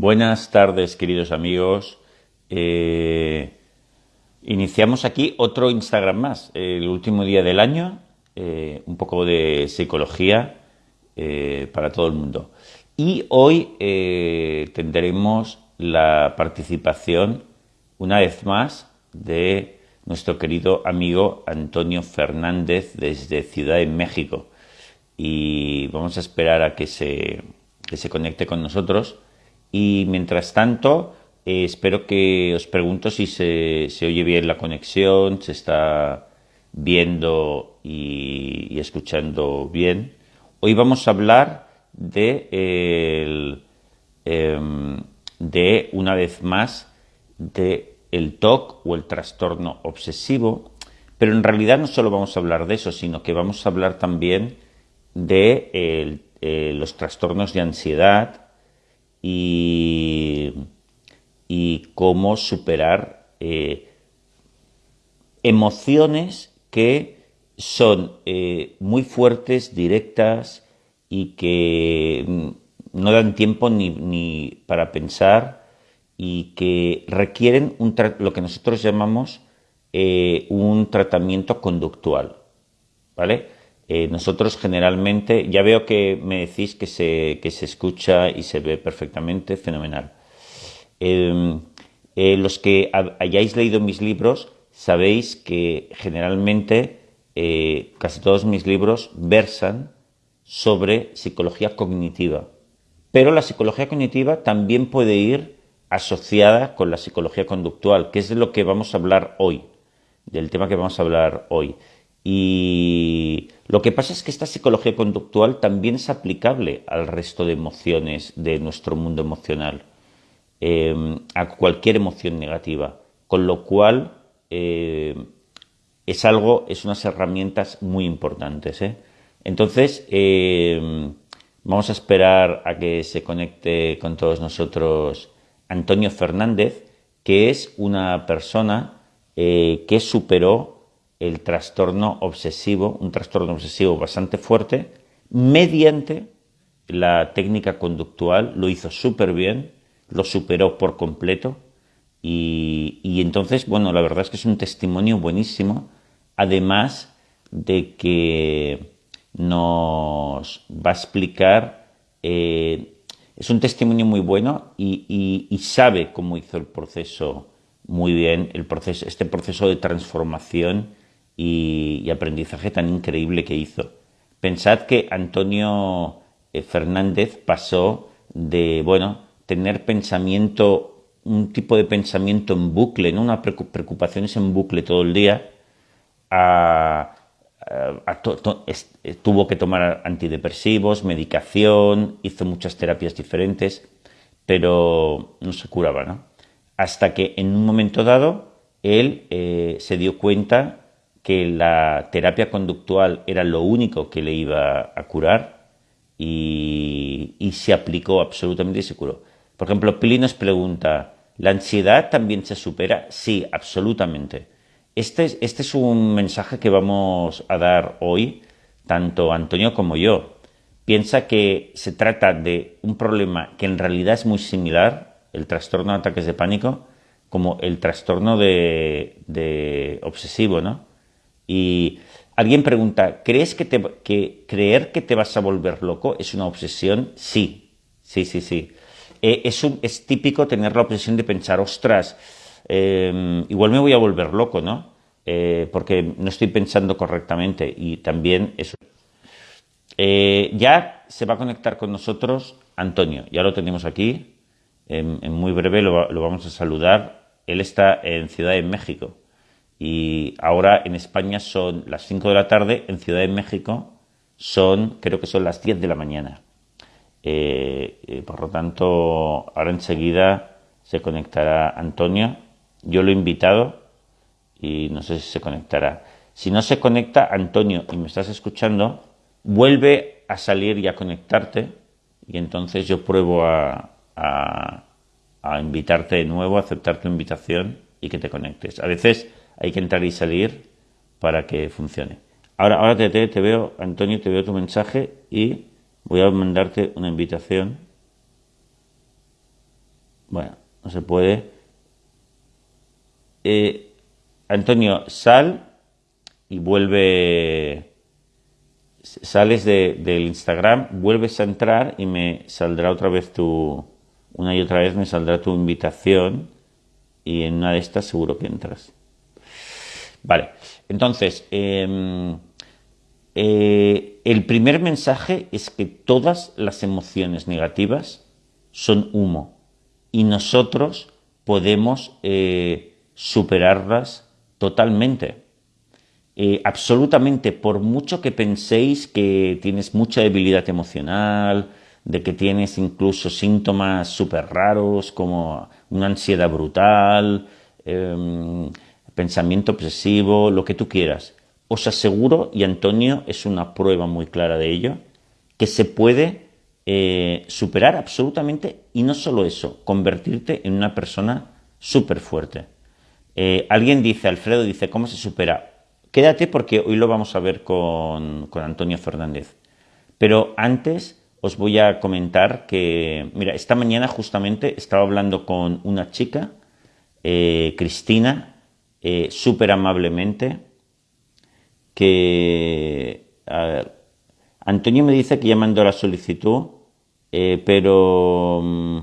Buenas tardes, queridos amigos. Eh, iniciamos aquí otro Instagram más, el último día del año, eh, un poco de psicología eh, para todo el mundo. Y hoy tendremos la participación, una vez más, de nuestro querido amigo Antonio Fernández desde Ciudad de México. Y vamos a esperar a que se, que se conecte con nosotros y mientras tanto, eh, espero que os pregunto si se, oye bien la conexión, se está viendo y, escuchando bien. Hoy vamos a hablar de, em, de una vez más, de el TOC o el trastorno obsesivo, pero en realidad no solo vamos a hablar de eso, sino que vamos a hablar también de eh, los trastornos de ansiedad, y, cómo superar eh, emociones que son eh, muy fuertes, directas y que mm, no dan tiempo ni, para pensar y que requieren lo que nosotros llamamos eh, un tratamiento conductual. ¿Vale? Eh, nosotros generalmente, ya veo que me decís que se, que se escucha y se ve perfectamente, fenomenal. Em, eh, los que hayáis leído mis libros sabéis que generalmente eh, casi todos mis libros versan sobre psicología cognitiva. Pero la psicología cognitiva también puede ir asociada con la psicología conductual, que es de lo que vamos a hablar hoy, del tema que vamos a hablar hoy. Y lo que pasa es que esta psicología conductual también es aplicable al resto de emociones de nuestro mundo emocional, em, a cualquier emoción negativa, con lo cual em, es algo, es unas herramientas muy importantes. ¿eh? Entonces, em, vamos a esperar a que se conecte con todos nosotros Antonio Fernández, que es una persona eh, que superó el trastorno obsesivo, un trastorno obsesivo bastante fuerte, mediante la técnica conductual, lo hizo súper bien, lo superó por completo y, entonces, bueno, la verdad es que es un testimonio buenísimo, además de que nos va a explicar, eh, es un testimonio muy bueno y, y, sabe cómo hizo el proceso muy bien, el proceso, este proceso de transformación y, aprendizaje tan increíble que hizo. Pensad que Antonio eh, Fernández pasó de, bueno, tener pensamiento, un tipo de pensamiento en bucle, ¿no? Una preocupaciones en bucle todo el día, a, eh, tuvo que tomar antidepresivos, medicación, hizo muchas terapias diferentes, pero no se curaba, ¿no? Hasta que en un momento dado él eh, se dio cuenta que la terapia conductual era lo único que le iba a curar y, se aplicó absolutamente y se curó. Por ejemplo, Pili nos pregunta, ¿la ansiedad también se supera? Sí, absolutamente. Este es, este es un mensaje que vamos a dar hoy, tanto Antonio como yo. Piensa que se trata de un problema que en realidad es muy similar, el trastorno de ataques de pánico, como el trastorno de obsesivo, ¿no? Y alguien pregunta, ¿crees que, te, que creer que te vas a volver loco es una obsesión? Sí, sí, sí, sí. Eh, es, típico tener la obsesión de pensar, ostras, em, igual me voy a volver loco, ¿no? Eh, porque no estoy pensando correctamente y también eso. Eh, ya se va a conectar con nosotros Antonio, ya lo tenemos aquí, en, muy breve lo, lo vamos a saludar. Él está en Ciudad de México y ahora en España son las 5 de la tarde, en Ciudad de México son, creo que son las 10 de la mañana. Eh, eh, por lo tanto, ahora enseguida se conectará Antonio. Yo lo he invitado y no sé si se conectará. Si no se conecta, Antonio, y me estás escuchando, vuelve a salir y a conectarte y entonces yo pruebo a, a, a invitarte de nuevo, a aceptar tu invitación y que te conectes. A veces hay que entrar y salir para que funcione. Ahora, ahora te, veo, Antonio, te veo tu mensaje y voy a mandarte una invitación. Bueno, no se puede. Eh, Antonio, sal y vuelve. Sales del Instagram, vuelves a entrar y me saldrá otra vez tu. Una y otra vez me saldrá tu invitación y en una de estas seguro que entras. Vale, entonces, em, eh, el primer mensaje es que todas las emociones negativas son humo y nosotros podemos eh, superarlas totalmente. Eh, absolutamente, por mucho que penséis que tienes mucha debilidad emocional, de que tienes incluso síntomas súper raros como una ansiedad brutal, em, pensamiento obsesivo, lo que tú quieras. Os aseguro, y Antonio es una prueba muy clara de ello, que se puede eh, superar absolutamente y no solo eso, convertirte en una persona súper fuerte. Eh, alguien dice, Alfredo dice, ¿cómo se supera? Quédate porque hoy lo vamos a ver con, con Antonio Fernández. Pero antes os voy a comentar que, mira, esta mañana justamente estaba hablando con una chica, eh, Cristina, eh, súper amablemente, que, a ver, Antonio me dice que ya mandó la solicitud, eh, pero mm,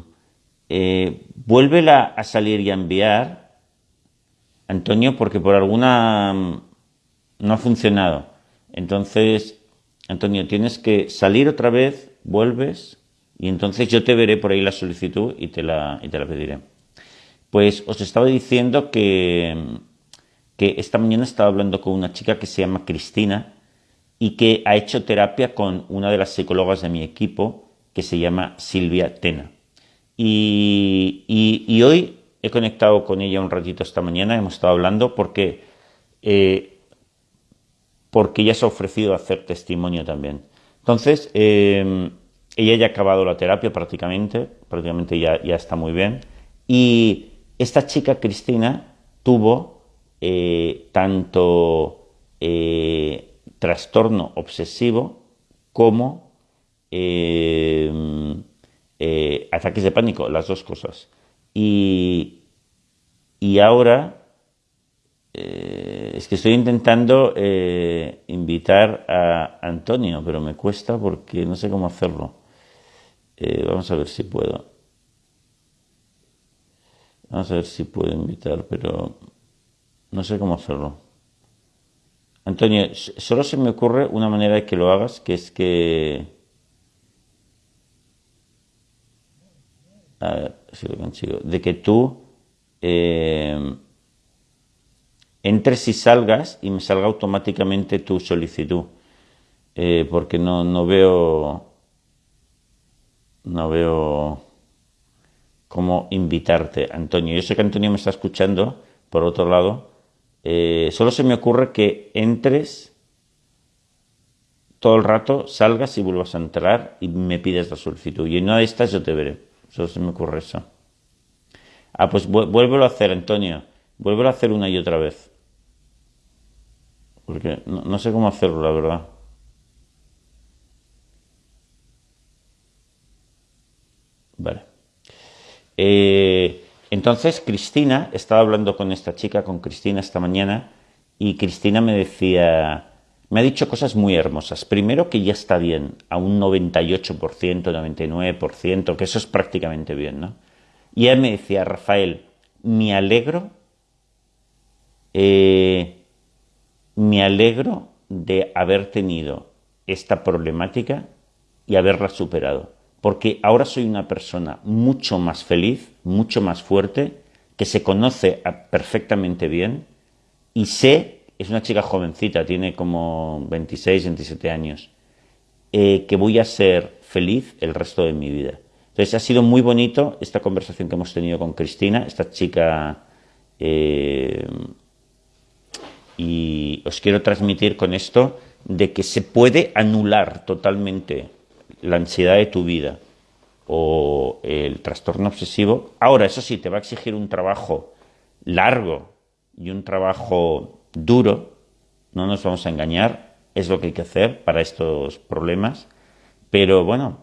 vuélvela a salir y a enviar, Antonio, porque por alguna mm, no ha funcionado. Entonces, Antonio, tienes que salir otra vez, vuelves y entonces yo te veré por ahí la solicitud y te la, y te la pediré. Pues os estaba diciendo que, que esta mañana estaba hablando con una chica que se llama Cristina y que ha hecho terapia con una de las psicólogas de mi equipo que se llama Silvia Tena. Y, y, hoy he conectado con ella un ratito esta mañana, hemos estado hablando porque, eh, porque ella se ha ofrecido a hacer testimonio también. Entonces, em, ella ya ha acabado la terapia prácticamente, prácticamente ya, ya está muy bien. Y esta chica, Cristina, tuvo eh, tanto eh, trastorno obsesivo como eh, ataques de pánico, las dos cosas. Y, y ahora es que estoy intentando invitar a Antonio, pero me cuesta porque no sé cómo hacerlo. Vamos a ver si puedo. A ver si puedo invitar, pero no sé cómo hacerlo. Antonio, solo se me ocurre una manera de que lo hagas, que es que... A ver si lo consigo. De que tú entres y salgas y me salga automáticamente tu solicitud. Eh, porque no, no veo no veo cómo invitarte, Antonio. Yo sé que Antonio me está escuchando, por otro lado. Eh, solo se me ocurre que entres todo el rato, salgas y vuelvas a entrar y me pides la solicitud. Y en una de estas yo te veré. Solo se me ocurre eso. Ah, pues vuélvelo a hacer, Antonio. Vuélvelo a hacer una y otra vez. Porque no, sé cómo hacerlo, la verdad. Vale. Eh, entonces Cristina, estaba hablando con esta chica, con Cristina esta mañana, y Cristina me decía, me ha dicho cosas muy hermosas. Primero que ya está bien, a un 98%, 99%, que eso es prácticamente bien, ¿no? Y ella me decía, Rafael, me alegro eh, me alegro de haber tenido esta problemática y haberla superado, porque ahora soy una persona mucho más feliz, mucho más fuerte, que se conoce perfectamente bien y sé, es una chica jovencita, tiene como 26, 27 años, eh, que voy a ser feliz el resto de mi vida. Entonces ha sido muy bonito esta conversación que hemos tenido con Cristina, esta chica eh, y os quiero transmitir con esto de que se puede anular totalmente la ansiedad de tu vida o el trastorno obsesivo. Ahora, eso sí, te va a exigir un trabajo largo y un trabajo duro, no nos vamos a engañar, es lo que hay que hacer para estos problemas, pero bueno,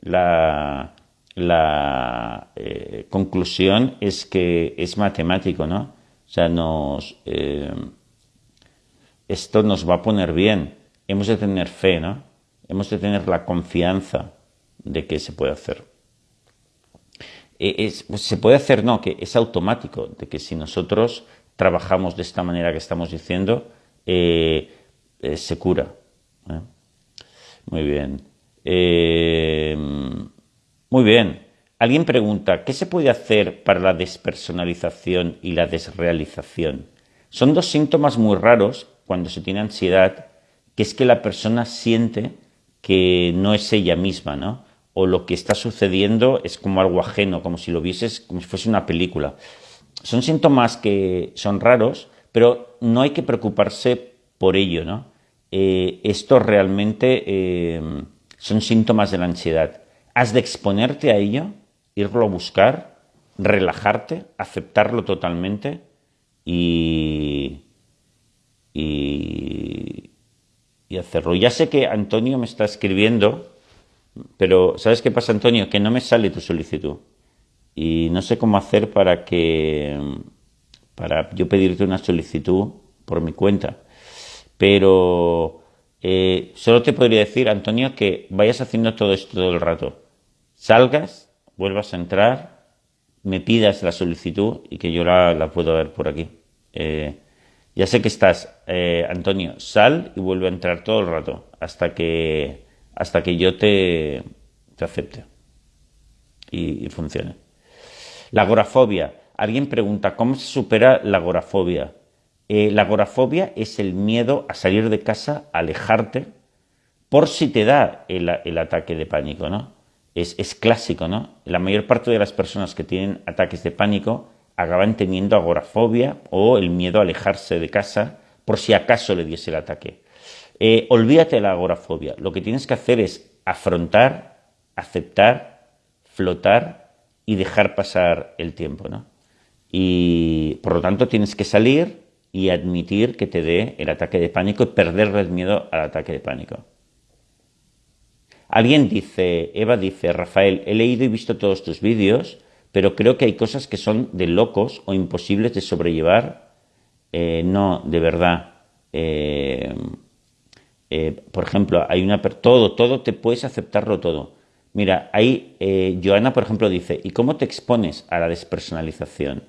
la, la, eh, conclusión es que es matemático, ¿no? O sea, nos, eh, esto nos va a poner bien. Hemos de tener fe, ¿no? Hemos de tener la confianza de que se puede hacer. Es, pues se puede hacer, no, que es automático, de que si nosotros trabajamos de esta manera que estamos diciendo, eh, eh, se cura. ¿eh? Muy bien. muy bien. Alguien pregunta, ¿qué se puede hacer para la despersonalización y la desrealización? Son dos síntomas muy raros cuando se tiene ansiedad, que es que la persona siente que no es ella misma, ¿no? O lo que está sucediendo es como algo ajeno, como si lo vieses, como si fuese una película. Son síntomas que son raros, pero no hay que preocuparse por ello, ¿no? Eh, esto realmente eh, son síntomas de la ansiedad. Has de exponerte a ello, irlo a buscar, relajarte, aceptarlo totalmente y, y, y hacerlo. Ya sé que Antonio me está escribiendo, pero ¿sabes qué pasa, Antonio? Que no me sale tu solicitud. Y no sé cómo hacer para que para yo pedirte una solicitud por mi cuenta. Pero eh, solo te podría decir, Antonio, que vayas haciendo todo esto todo el rato. Salgas, vuelvas a entrar, me pidas la solicitud y que yo la, la puedo ver por aquí. Eh, ya sé que estás, eh, Antonio, sal y vuelve a entrar todo el rato hasta que, hasta que yo te, te acepte y, funcione. La agorafobia. Alguien pregunta, ¿cómo se supera la agorafobia? Eh, la agorafobia es el miedo a salir de casa, a alejarte, por si te da el, el ataque de pánico, ¿no? Es, es, clásico, ¿no? La mayor parte de las personas que tienen ataques de pánico acaban teniendo agorafobia o el miedo a alejarse de casa por si acaso le diese el ataque. Eh, olvídate de la agorafobia. Lo que tienes que hacer es afrontar, aceptar, flotar y dejar pasar el tiempo. ¿no? Y por lo tanto tienes que salir y admitir que te dé el ataque de pánico y perderle el miedo al ataque de pánico. Alguien dice, Eva dice, Rafael, he leído y visto todos tus vídeos pero creo que hay cosas que son de locos o imposibles de sobrellevar. Eh, no, de verdad. Eh, eh, por ejemplo, hay una todo, todo te puedes aceptarlo todo. Mira, ahí Joana, por ejemplo, dice, ¿y cómo te expones a la despersonalización?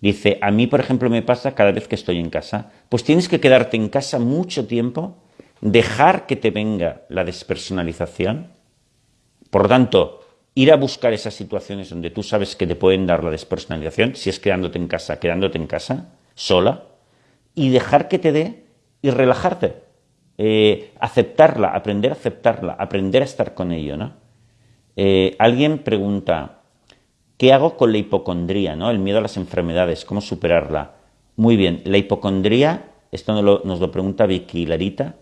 Dice, a mí, por ejemplo, me pasa cada vez que estoy en casa. Pues tienes que quedarte en casa mucho tiempo, dejar que te venga la despersonalización. Por lo tanto, ir a buscar esas situaciones donde tú sabes que te pueden dar la despersonalización, si es quedándote en casa, quedándote en casa, sola, y dejar que te dé y relajarte. Eh, aceptarla, aprender a aceptarla, aprender a estar con ello, ¿no? Eh, alguien pregunta, ¿qué hago con la hipocondría, ¿no? El miedo a las enfermedades, ¿cómo superarla? Muy bien, la hipocondría, esto nos lo, nos lo pregunta Vicky Larita.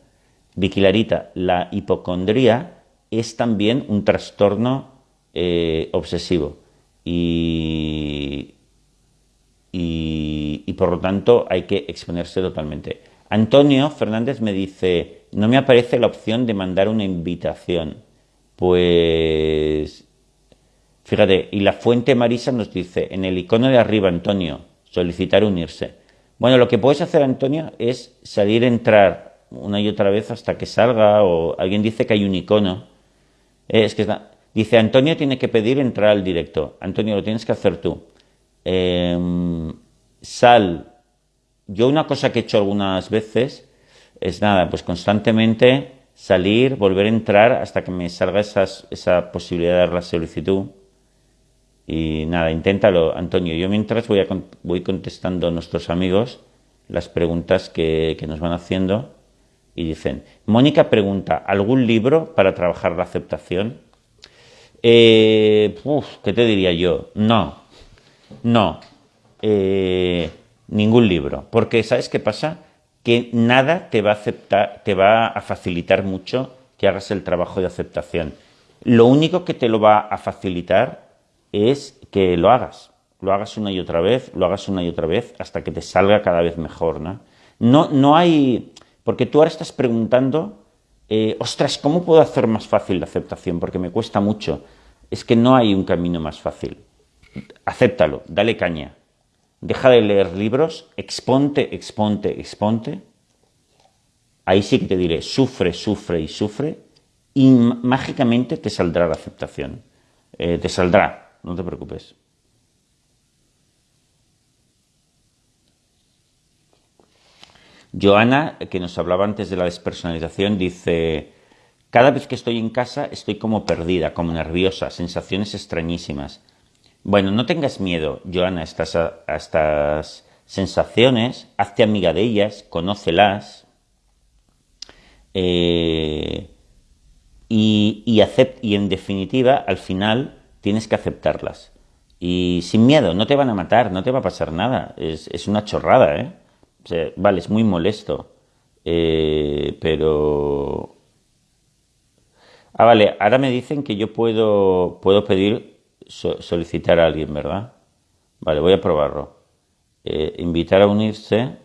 Vicky Larita, la hipocondría es también un trastorno eh, obsesivo y, y, por lo tanto hay que exponerse totalmente. Antonio Fernández me dice, no me aparece la opción de mandar una invitación. Pues, fíjate, y la fuente Marisa nos dice, en el icono de arriba, Antonio, solicitar unirse. Bueno, lo que puedes hacer, Antonio, es salir, entrar una y otra vez hasta que salga, o alguien dice que hay un icono. Es que está, Dice, Antonio tiene que pedir entrar al directo. Antonio, lo tienes que hacer tú. Em, sal. Yo una cosa que he hecho algunas veces es nada, pues constantemente salir, volver a entrar hasta que me salga esa posibilidad de dar la solicitud. Y nada, inténtalo, Antonio. Yo mientras voy, a, voy contestando a nuestros amigos las preguntas que, que nos van haciendo. Y dicen, Mónica pregunta, ¿algún libro para trabajar la aceptación? Eh, ¿Qué te diría yo? No, no, eh, ningún libro. Porque ¿sabes qué pasa? Que nada te va a aceptar, te va a facilitar mucho que hagas el trabajo de aceptación. Lo único que te lo va a facilitar es que lo hagas. Lo hagas una y otra vez, lo hagas una y otra vez, hasta que te salga cada vez mejor, ¿no? No, no hay... Porque tú ahora estás preguntando eh, ostras, ¿cómo puedo hacer más fácil la aceptación? Porque me cuesta mucho. Es que no hay un camino más fácil. acéptalo, dale caña. Deja de leer libros, exponte, exponte, exponte. Ahí sí que te diré, sufre, sufre y sufre, y mágicamente te saldrá la aceptación. Eh, te saldrá, no te preocupes. Joana, que nos hablaba antes de la despersonalización, dice, cada vez que estoy en casa estoy como perdida, como nerviosa, sensaciones extrañísimas. Bueno, no tengas miedo, Joana, a estas, sensaciones, hazte amiga de ellas, conócelas eh, y, y en definitiva, al final, tienes que aceptarlas. Y sin miedo, no te van a matar, no te va a pasar nada, es, es una chorrada, ¿eh? vale, es muy molesto, eh, pero... Ah, vale, ahora me dicen que yo puedo, puedo pedir, solicitar a alguien, ¿verdad? Vale, voy a probarlo. Eh, invitar a unirse.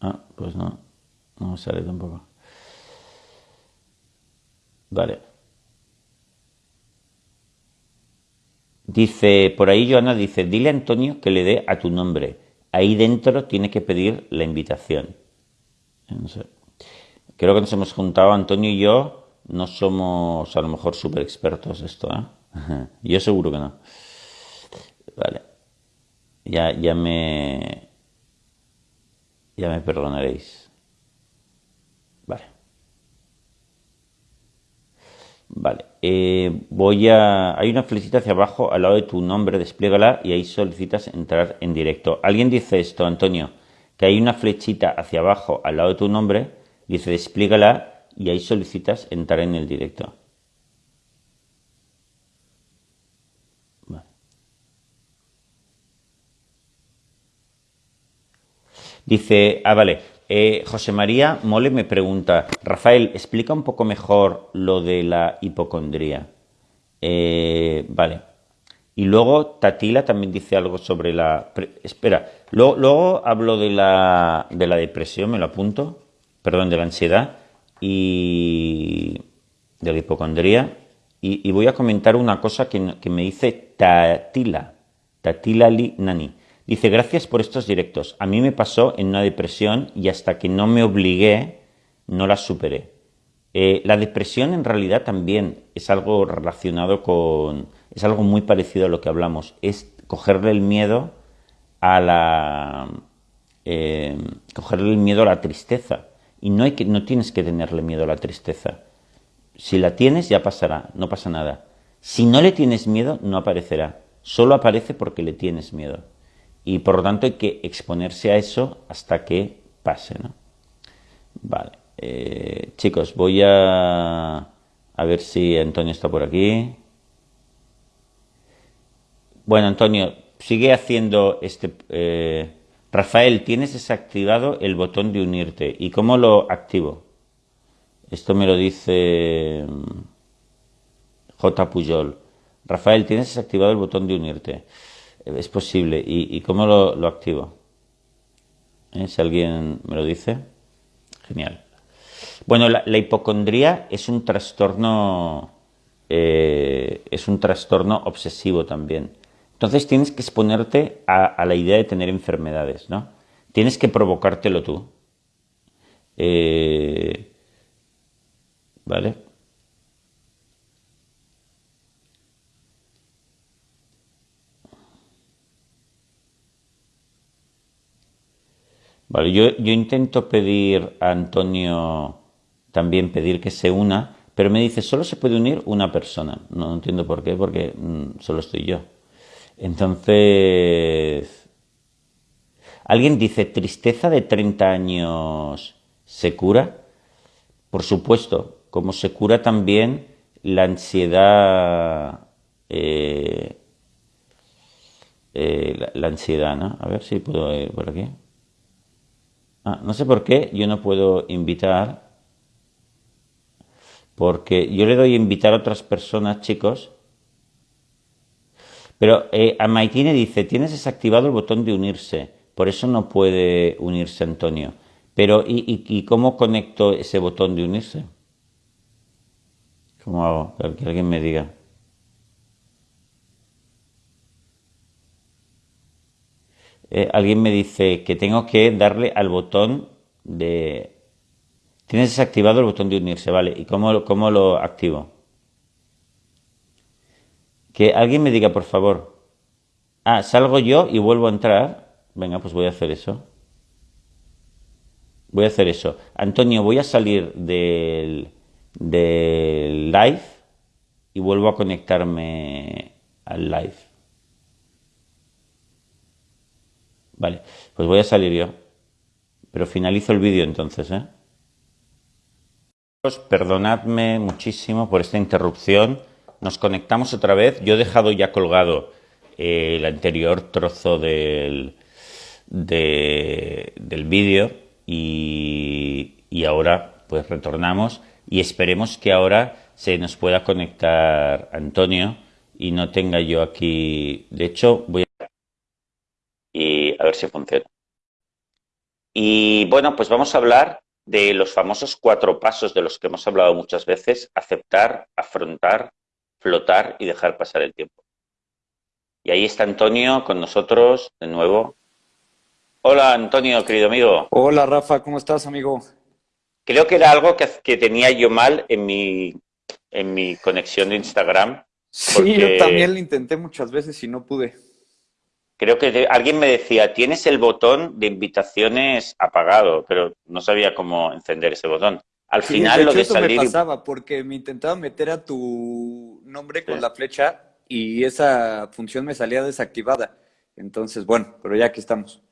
Ah, pues no, no sale tampoco. Vale. Dice, por ahí Joana dice, dile a Antonio que le dé a tu nombre ahí dentro tiene que pedir la invitación. Creo que nos hemos juntado, Antonio y yo, no somos a lo mejor súper expertos de esto, ¿eh? Yo seguro que no. Vale. Ya, ya me... Ya me perdonaréis. Vale. Vale. Eh, voy a... Hay una flechita hacia abajo al lado de tu nombre, despliégala y ahí solicitas entrar en directo. Alguien dice esto, Antonio, que hay una flechita hacia abajo al lado de tu nombre, dice despliégala y ahí solicitas entrar en el directo. Dice, ah, vale, eh, José María Mole me pregunta, Rafael, explica un poco mejor lo de la hipocondría. Eh, vale. Y luego Tatila también dice algo sobre la... Espera, luego, hablo de la, de la depresión, me lo apunto, perdón, de la ansiedad y de la hipocondría. Y, voy a comentar una cosa que, me dice Tatila, Tatila Li Nani. Dice, gracias por estos directos. A mí me pasó en una depresión y hasta que no me obligué, no la superé. Eh, la depresión en realidad también es algo relacionado con, es algo muy parecido a lo que hablamos, es cogerle el miedo a la, eh, cogerle el miedo a la tristeza. Y no, hay que, no tienes que tenerle miedo a la tristeza. Si la tienes, ya pasará, no pasa nada. Si no le tienes miedo, no aparecerá. Solo aparece porque le tienes miedo y por lo tanto hay que exponerse a eso hasta que pase. ¿no? Vale, eh, chicos, voy a, a ver si Antonio está por aquí. Bueno, Antonio, sigue haciendo este... Eh, Rafael, tienes desactivado el botón de unirte. ¿Y cómo lo activo? Esto me lo dice mm, J. Puyol. Rafael, tienes desactivado el botón de unirte es posible. ¿Y, cómo lo, activo? ¿Eh? Si alguien me lo dice. Genial. Bueno, la, hipocondría es un trastorno, eh, es un trastorno obsesivo también. Entonces tienes que exponerte a, la idea de tener enfermedades, ¿no? Tienes que provocártelo tú. Eh, ¿Vale? Vale, yo, yo intento pedir a Antonio también pedir que se una, pero me dice, solo se puede unir una persona. No, entiendo por qué, porque mm, solo estoy yo. Entonces, alguien dice, tristeza de 30 años se cura. Por supuesto, como se cura también la ansiedad, eh, eh, la, ansiedad, ¿no? A ver si puedo ir por aquí. Ah, no sé por qué yo no puedo invitar, porque yo le doy a invitar a otras personas, chicos, pero eh, a Maikine dice, tienes desactivado el botón de unirse, por eso no puede unirse Antonio. Pero ¿y, y, y cómo conecto ese botón de unirse? ¿Cómo hago? Que alguien me diga. Eh, alguien me dice que tengo que darle al botón de... Tienes desactivado el botón de unirse, ¿vale? ¿Y cómo, cómo lo activo? Que alguien me diga, por favor. Ah, salgo yo y vuelvo a entrar. Venga, pues voy a hacer eso. Voy a hacer eso. Antonio, voy a salir del, del live y vuelvo a conectarme al live. Vale, pues voy a salir yo. Pero finalizo el vídeo entonces, ¿eh? Perdonadme muchísimo por esta interrupción. Nos conectamos otra vez. Yo he dejado ya colgado eh, el anterior trozo del, del vídeo y, y ahora pues retornamos y esperemos que ahora se nos pueda conectar Antonio y no tenga yo aquí... De hecho, voy a... Y a ver si funciona. Y bueno, pues vamos a hablar de los famosos cuatro pasos de los que hemos hablado muchas veces, aceptar, afrontar, flotar y dejar pasar el tiempo. Y ahí está Antonio con nosotros de nuevo. Hola Antonio, querido amigo. Hola Rafa, ¿cómo estás amigo? Creo que era algo que, tenía yo mal en mi, en mi conexión de Instagram. Sí, yo también lo intenté muchas veces y no pude. Creo que alguien me decía, tienes el botón de invitaciones apagado, pero no sabía cómo encender ese botón. Al final lo de eso me pasaba porque me intentaba meter a tu nombre con la flecha y esa función me salía desactivada. Entonces, bueno, pero ya aquí estamos.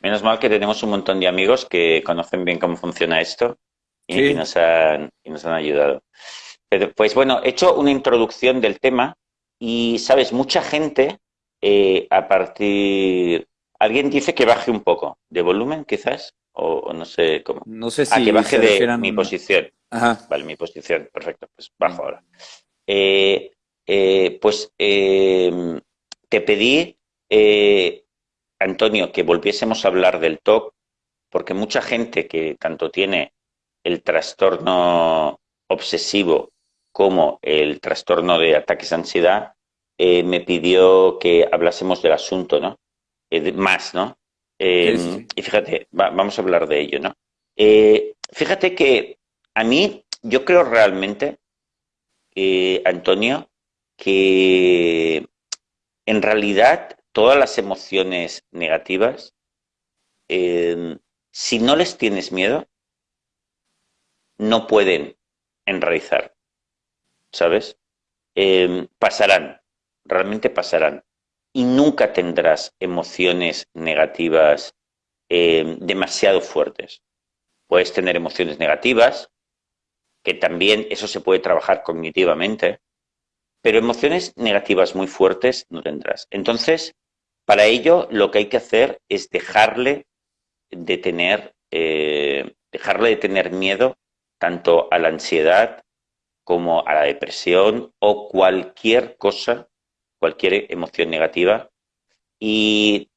Menos mal que tenemos un montón de amigos que conocen bien cómo funciona esto y, nos, han, y nos han ayudado. pues bueno, he hecho una introducción del tema y, sabes, mucha gente eh, a partir... Alguien dice que baje un poco de volumen, quizás, o, no sé cómo. No sé ah, si... que baje de mi posición. Vale, mi posición, perfecto, pues bajo ahora. Eh, eh, pues te pedí, Antonio, que volviésemos a hablar del TOC, porque mucha gente que tanto tiene el trastorno obsesivo como el trastorno de ataques de ansiedad, eh, me pidió que hablásemos del asunto, ¿no? Eh, más, ¿no? Y fíjate, vamos a hablar de ello, ¿no? Eh, fíjate que a mí, yo creo realmente, Antonio, que en realidad todas las emociones negativas, em, si no les tienes miedo, no pueden enraizar, ¿sabes? Em, pasarán, realmente pasarán. Y nunca tendrás emociones negativas eh, demasiado fuertes. Puedes tener emociones negativas, que también eso se puede trabajar cognitivamente, pero emociones negativas muy fuertes no tendrás. Entonces, para ello lo que hay que hacer es dejarle de tener, eh, dejarle de tener miedo tanto a la ansiedad como a la depresión o cualquier cosa cualquier emoción negativa. Y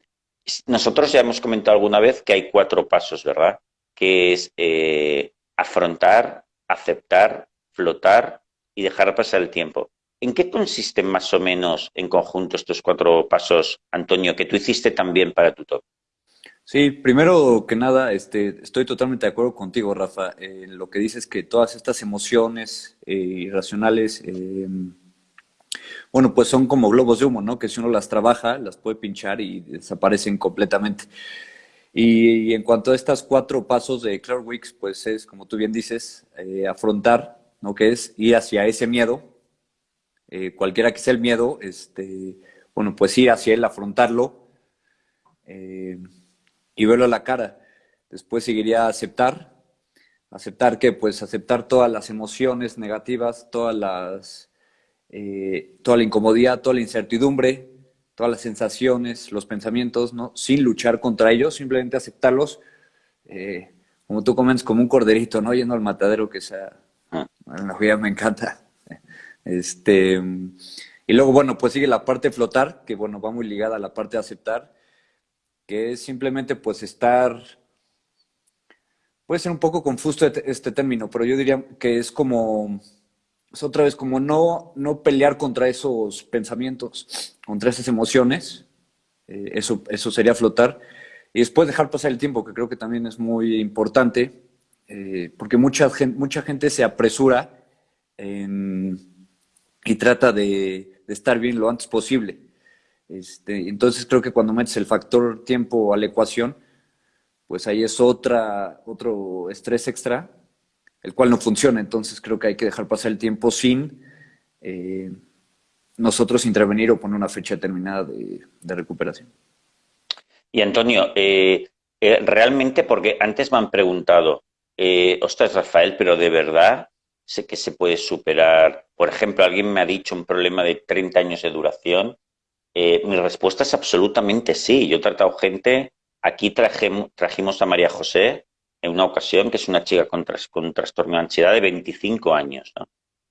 nosotros ya hemos comentado alguna vez que hay cuatro pasos, ¿verdad? Que es eh, afrontar, aceptar, flotar y dejar pasar el tiempo. ¿En qué consisten más o menos en conjunto estos cuatro pasos, Antonio, que tú hiciste también para tu top? Sí, primero que nada, este, estoy totalmente de acuerdo contigo, Rafa. Eh, lo que dices que todas estas emociones eh, irracionales bueno, pues son como globos de humo, ¿no? Que si uno las trabaja, las puede pinchar y desaparecen completamente. Y, en cuanto a estos cuatro pasos de Claire Wicks, pues es, como tú bien dices, eh, afrontar, ¿no? Que es ir hacia ese miedo, eh, cualquiera que sea el miedo, este, bueno, pues ir hacia él, afrontarlo eh, y verlo a la cara. Después seguiría aceptar, aceptar que, pues aceptar todas las emociones negativas, todas las toda la incomodidad, toda la incertidumbre, todas las sensaciones, los pensamientos, ¿no? Sin luchar contra ellos, simplemente aceptarlos, eh, como tú comentas, como un corderito, ¿no? Yendo al matadero, que sea, ah. la vida me encanta. Este, y luego, bueno, pues sigue la parte de flotar, que bueno, va muy ligada a la parte de aceptar, que es simplemente pues estar, puede ser un poco confuso este, este término, pero yo diría que es como es otra vez como no, no pelear contra esos pensamientos, contra esas emociones, Eh, eso, eso sería flotar. Y después dejar pasar el tiempo, que creo que también es muy importante, eh, porque mucha gente, mucha gente se apresura y trata de, estar bien lo antes posible. Este, entonces creo que cuando metes el factor tiempo a la ecuación, pues ahí es otra, otro estrés extra, el cual no funciona. Entonces creo que hay que dejar pasar el tiempo sin eh, nosotros intervenir o poner una fecha determinada de, recuperación. Y Antonio, eh, eh, realmente, porque antes me han preguntado, ostras Rafael, pero de verdad sé que se puede superar. Por ejemplo, alguien me ha dicho un problema de 30 años de duración. mi respuesta es absolutamente sí. Yo he tratado gente, aquí trajimos a María José en una ocasión, que es una chica con, con trastorno de ansiedad de 25 años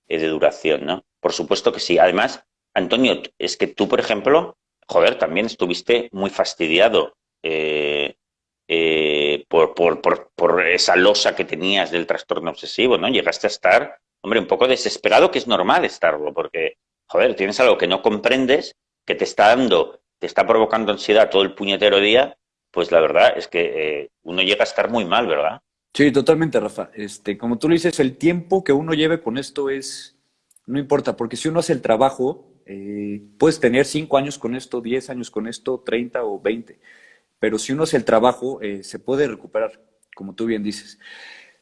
de duración, ¿no? Por supuesto que sí. Además, Antonio, es que tú, por ejemplo, joder, también estuviste muy fastidiado eh, eh, por, por, esa losa que tenías del trastorno obsesivo, ¿no? Llegaste a estar, hombre, un poco desesperado, que es normal estarlo, porque, joder, tienes algo que no comprendes, que te está dando, te está provocando ansiedad todo el puñetero día, pues la verdad es que eh, uno llega a estar muy mal, ¿verdad? Sí, totalmente, Rafa. Este, como tú lo dices, el tiempo que uno lleve con esto es, no importa, porque si uno hace el trabajo, eh, puedes tener cinco años con esto, diez años con esto, treinta o veinte, pero si uno hace el trabajo, eh, se puede recuperar, como tú bien dices.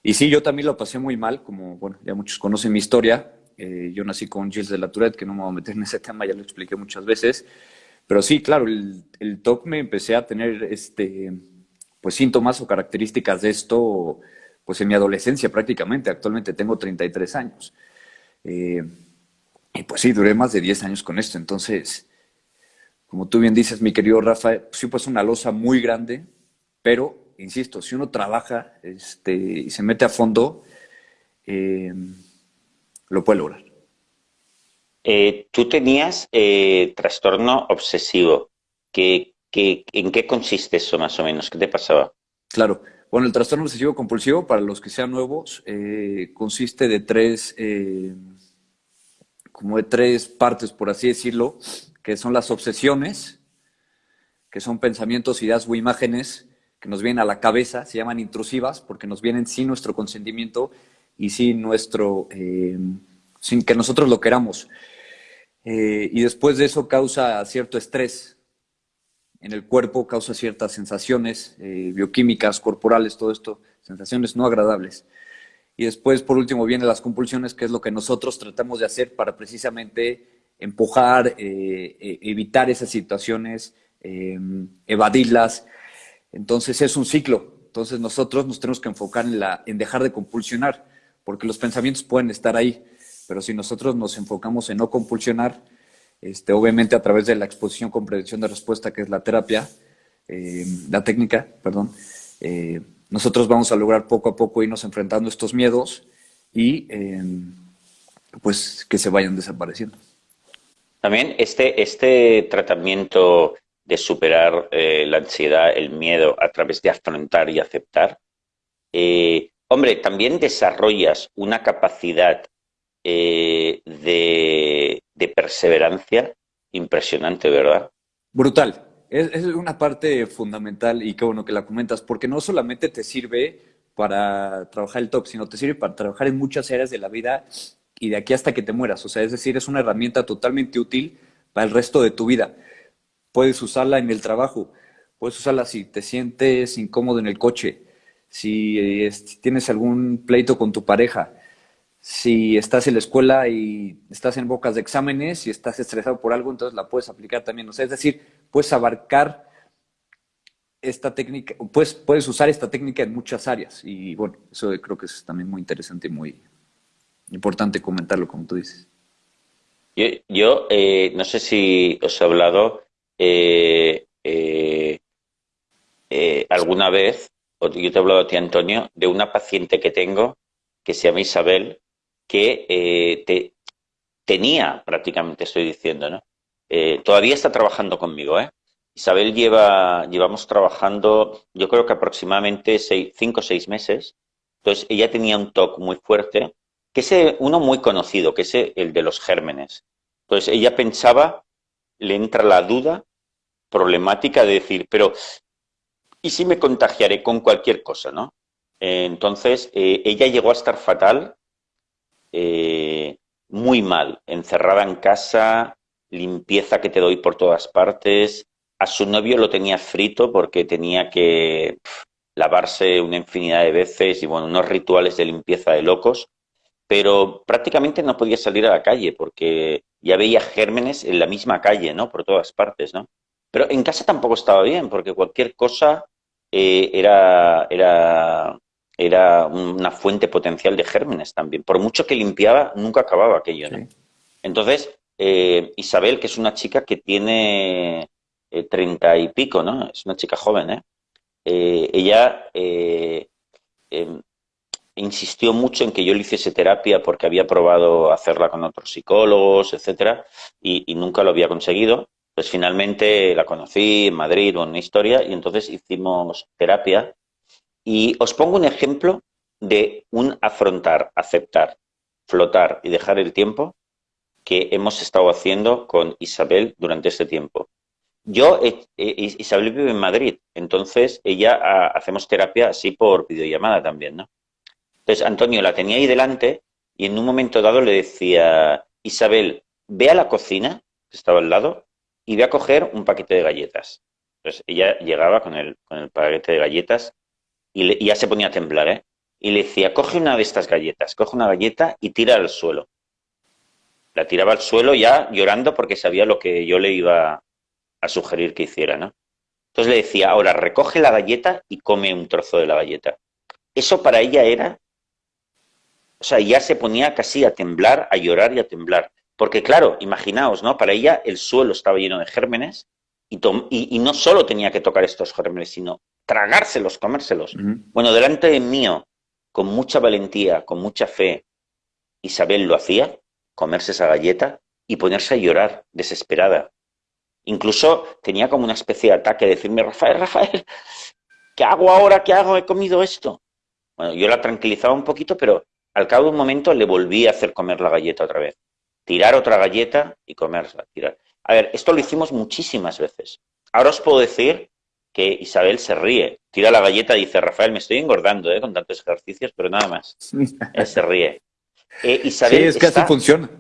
Y sí, yo también lo pasé muy mal, como, bueno, ya muchos conocen mi historia. Eh, yo nací con Gilles de la Tourette, que no me voy a meter en ese tema, ya lo expliqué muchas veces. Pero sí, claro, el, el TOC me empecé a tener este, pues, síntomas o características de esto pues en mi adolescencia prácticamente. Actualmente tengo 33 años. Eh, y pues sí, duré más de 10 años con esto. Entonces, como tú bien dices, mi querido Rafa, sí, pues una losa muy grande, pero, insisto, si uno trabaja este, y se mete a fondo, eh, lo puede lograr. Eh, tú tenías eh, trastorno obsesivo. ¿Qué, en qué consiste eso más o menos? ¿Qué te pasaba? Claro. Bueno, el trastorno obsesivo compulsivo, para los que sean nuevos, consiste de tres como de tres partes, por así decirlo, que son las obsesiones, que son pensamientos, ideas o imágenes que nos vienen a la cabeza, se llaman intrusivas porque nos vienen sin nuestro consentimiento y sin nuestro, eh, sin que nosotros lo queramos. Eh, y después de eso causa cierto estrés en el cuerpo, causa ciertas sensaciones eh, bioquímicas, corporales, todo esto, sensaciones no agradables. Y después, por último, vienen las compulsiones, que es lo que nosotros tratamos de hacer para precisamente empujar, eh, eh, evitar esas situaciones, em, evadirlas. Entonces es un ciclo. Entonces nosotros nos tenemos que enfocar en, la, en dejar de compulsionar, porque los pensamientos pueden estar ahí, pero si nosotros nos enfocamos en no compulsionar, este, obviamente a través de la exposición con prevención de respuesta, que es la terapia, em, la técnica, perdón, eh, nosotros vamos a lograr poco a poco irnos enfrentando estos miedos y em, pues que se vayan desapareciendo. También este, este tratamiento de superar eh, la ansiedad, el miedo a través de afrontar y aceptar, eh, hombre, también desarrollas una capacidad eh, de, de perseverancia impresionante, ¿verdad? Brutal, es, una parte fundamental y qué bueno que la comentas, porque no solamente te sirve para trabajar el TOC, sino te sirve para trabajar en muchas áreas de la vida y de aquí hasta que te mueras. O sea, es decir, es una herramienta totalmente útil para el resto de tu vida. Puedes usarla en el trabajo, puedes usarla si te sientes incómodo en el coche, si eh, tienes algún pleito con tu pareja, si estás en la escuela y estás en bocas de exámenes y estás estresado por algo, entonces la puedes aplicar también. O sea, es decir, puedes abarcar esta técnica, puedes, puedes usar esta técnica en muchas áreas. Y bueno, eso creo que es también muy interesante y muy importante comentarlo, como tú dices. Yo, eh, no sé si os he hablado eh, eh, alguna vez, yo te he hablado a ti, Antonio, de una paciente que tengo que se llama Isabel, que eh, te, tenía prácticamente, estoy diciendo, ¿no? Eh, todavía está trabajando conmigo, ¿eh? Isabel lleva, llevamos trabajando, yo creo que aproximadamente cinco o seis meses. Entonces, ella tenía un TOC muy fuerte, que es uno muy conocido, que es el de los gérmenes. Entonces, ella pensaba, le entra la duda problemática de decir, pero ¿y si me contagiaré con cualquier cosa, no? entonces, ella llegó a estar fatal, eh, muy mal, encerrada en casa, limpieza que te doy por todas partes. A su novio lo tenía frito porque tenía que lavarse una infinidad de veces y bueno, unos rituales de limpieza de locos, pero prácticamente no podía salir a la calle porque ya veía gérmenes en la misma calle, ¿no? Por todas partes, ¿no? Pero en casa tampoco estaba bien porque cualquier cosa eh, era, era, era una fuente potencial de gérmenes también. Por mucho que limpiaba, nunca acababa aquello, ¿no? Entonces, eh, Isabel, que es una chica que tiene eh, treinta y pico, ¿no? Es una chica joven, ¿eh? eh ella em, insistió mucho en que yo le hiciese terapia porque había probado hacerla con otros psicólogos, etcétera, y, nunca lo había conseguido. Pues finalmente la conocí en Madrid, una historia, y entonces hicimos terapia. Y os pongo un ejemplo de un afrontar, aceptar, flotar y dejar el tiempo que hemos estado haciendo con Isabel durante este tiempo. Yo, eh, eh, Isabel vive en Madrid, entonces ella ah, hacemos terapia así por videollamada también, ¿no? Entonces Antonio la tenía ahí delante y en un momento dado le decía, Isabel, ve a la cocina, que estaba al lado, y ve a coger un paquete de galletas. Entonces ella llegaba con el, con el paquete de galletas y, y ya se ponía a temblar, ¿eh? Y le decía, coge una de estas galletas, coge una galleta y tira al suelo la tiraba al suelo ya llorando porque sabía lo que yo le iba a sugerir que hiciera, ¿no? Entonces le decía, ahora recoge la galleta y come un trozo de la galleta. Eso para ella era, o sea, ya se ponía casi a temblar, a llorar y a temblar. Porque claro, imaginaos, ¿no? Para ella el suelo estaba lleno de gérmenes y, y, no solo tenía que tocar estos gérmenes, sino tragárselos, comérselos. Bueno, delante de mío, con mucha valentía, con mucha fe, Isabel lo hacía, comerse esa galleta y ponerse a llorar, desesperada. Incluso tenía como una especie de ataque, decirme, Rafael, Rafael, ¿qué hago ahora? ¿Qué hago? He comido esto. Bueno, yo la tranquilizaba un poquito, pero al cabo de un momento le volví a hacer comer la galleta otra vez. Tirar otra galleta y comerla. Tirar. A ver, esto lo hicimos muchísimas veces. Ahora os puedo decir que Isabel se ríe, tira la galleta y dice, Rafael, me estoy engordando ¿eh? con tantos ejercicios, pero nada más. Él se ríe. Eh, Isabel es que está, funciona.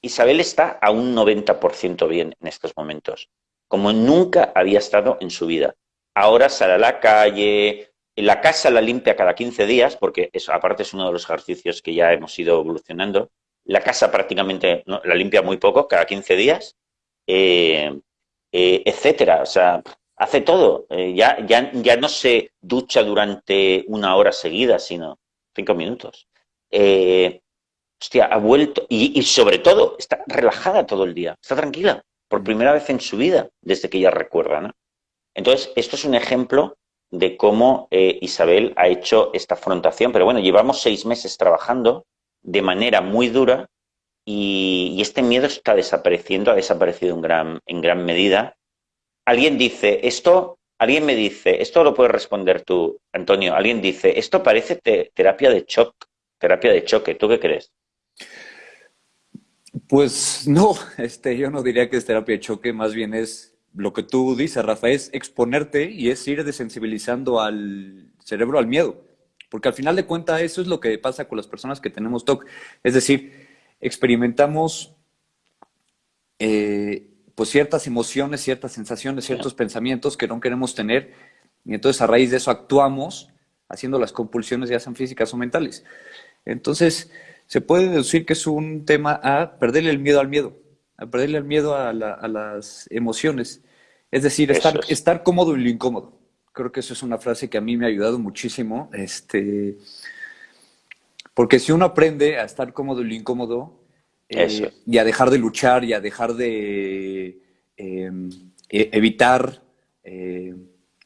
Isabel está a un 90% bien en estos momentos, como nunca había estado en su vida. Ahora sale a la calle, la casa la limpia cada 15 días, porque eso aparte es uno de los ejercicios que ya hemos ido evolucionando. La casa prácticamente la limpia muy poco, cada 15 días, eh, eh, etcétera. O sea, hace todo. ya, ya, ya no se ducha durante una hora seguida, sino cinco minutos. Eh, hostia, ha vuelto, y, sobre todo, está relajada todo el día, está tranquila, por primera vez en su vida, desde que ella recuerda, ¿no? Entonces, esto es un ejemplo de cómo eh, Isabel ha hecho esta afrontación, pero bueno, llevamos seis meses trabajando de manera muy dura y, este miedo está desapareciendo, ha desaparecido en gran, en gran medida. Alguien dice, esto, alguien me dice, esto lo puedes responder tú, Antonio, alguien dice, esto parece terapia de shock, terapia de choque, ¿tú qué crees? Pues no, este, yo no diría que es terapia de choque, más bien es lo que tú dices, Rafa, es exponerte y es ir desensibilizando al cerebro al miedo. Porque al final de cuentas eso es lo que pasa con las personas que tenemos TOC. Es decir, experimentamos eh, pues ciertas emociones, ciertas sensaciones, ciertos pensamientos que no queremos tener y entonces a raíz de eso actuamos haciendo las compulsiones ya sean físicas o mentales. Entonces, se puede deducir que es un tema a perderle el miedo al miedo, a perderle el miedo a, las emociones. Es decir, estar, estar cómodo y lo incómodo. Creo que eso es una frase que a mí me ha ayudado muchísimo. Este, porque si uno aprende a estar cómodo y lo incómodo, eh, y a dejar de luchar y a dejar de em, e, evitar, eh,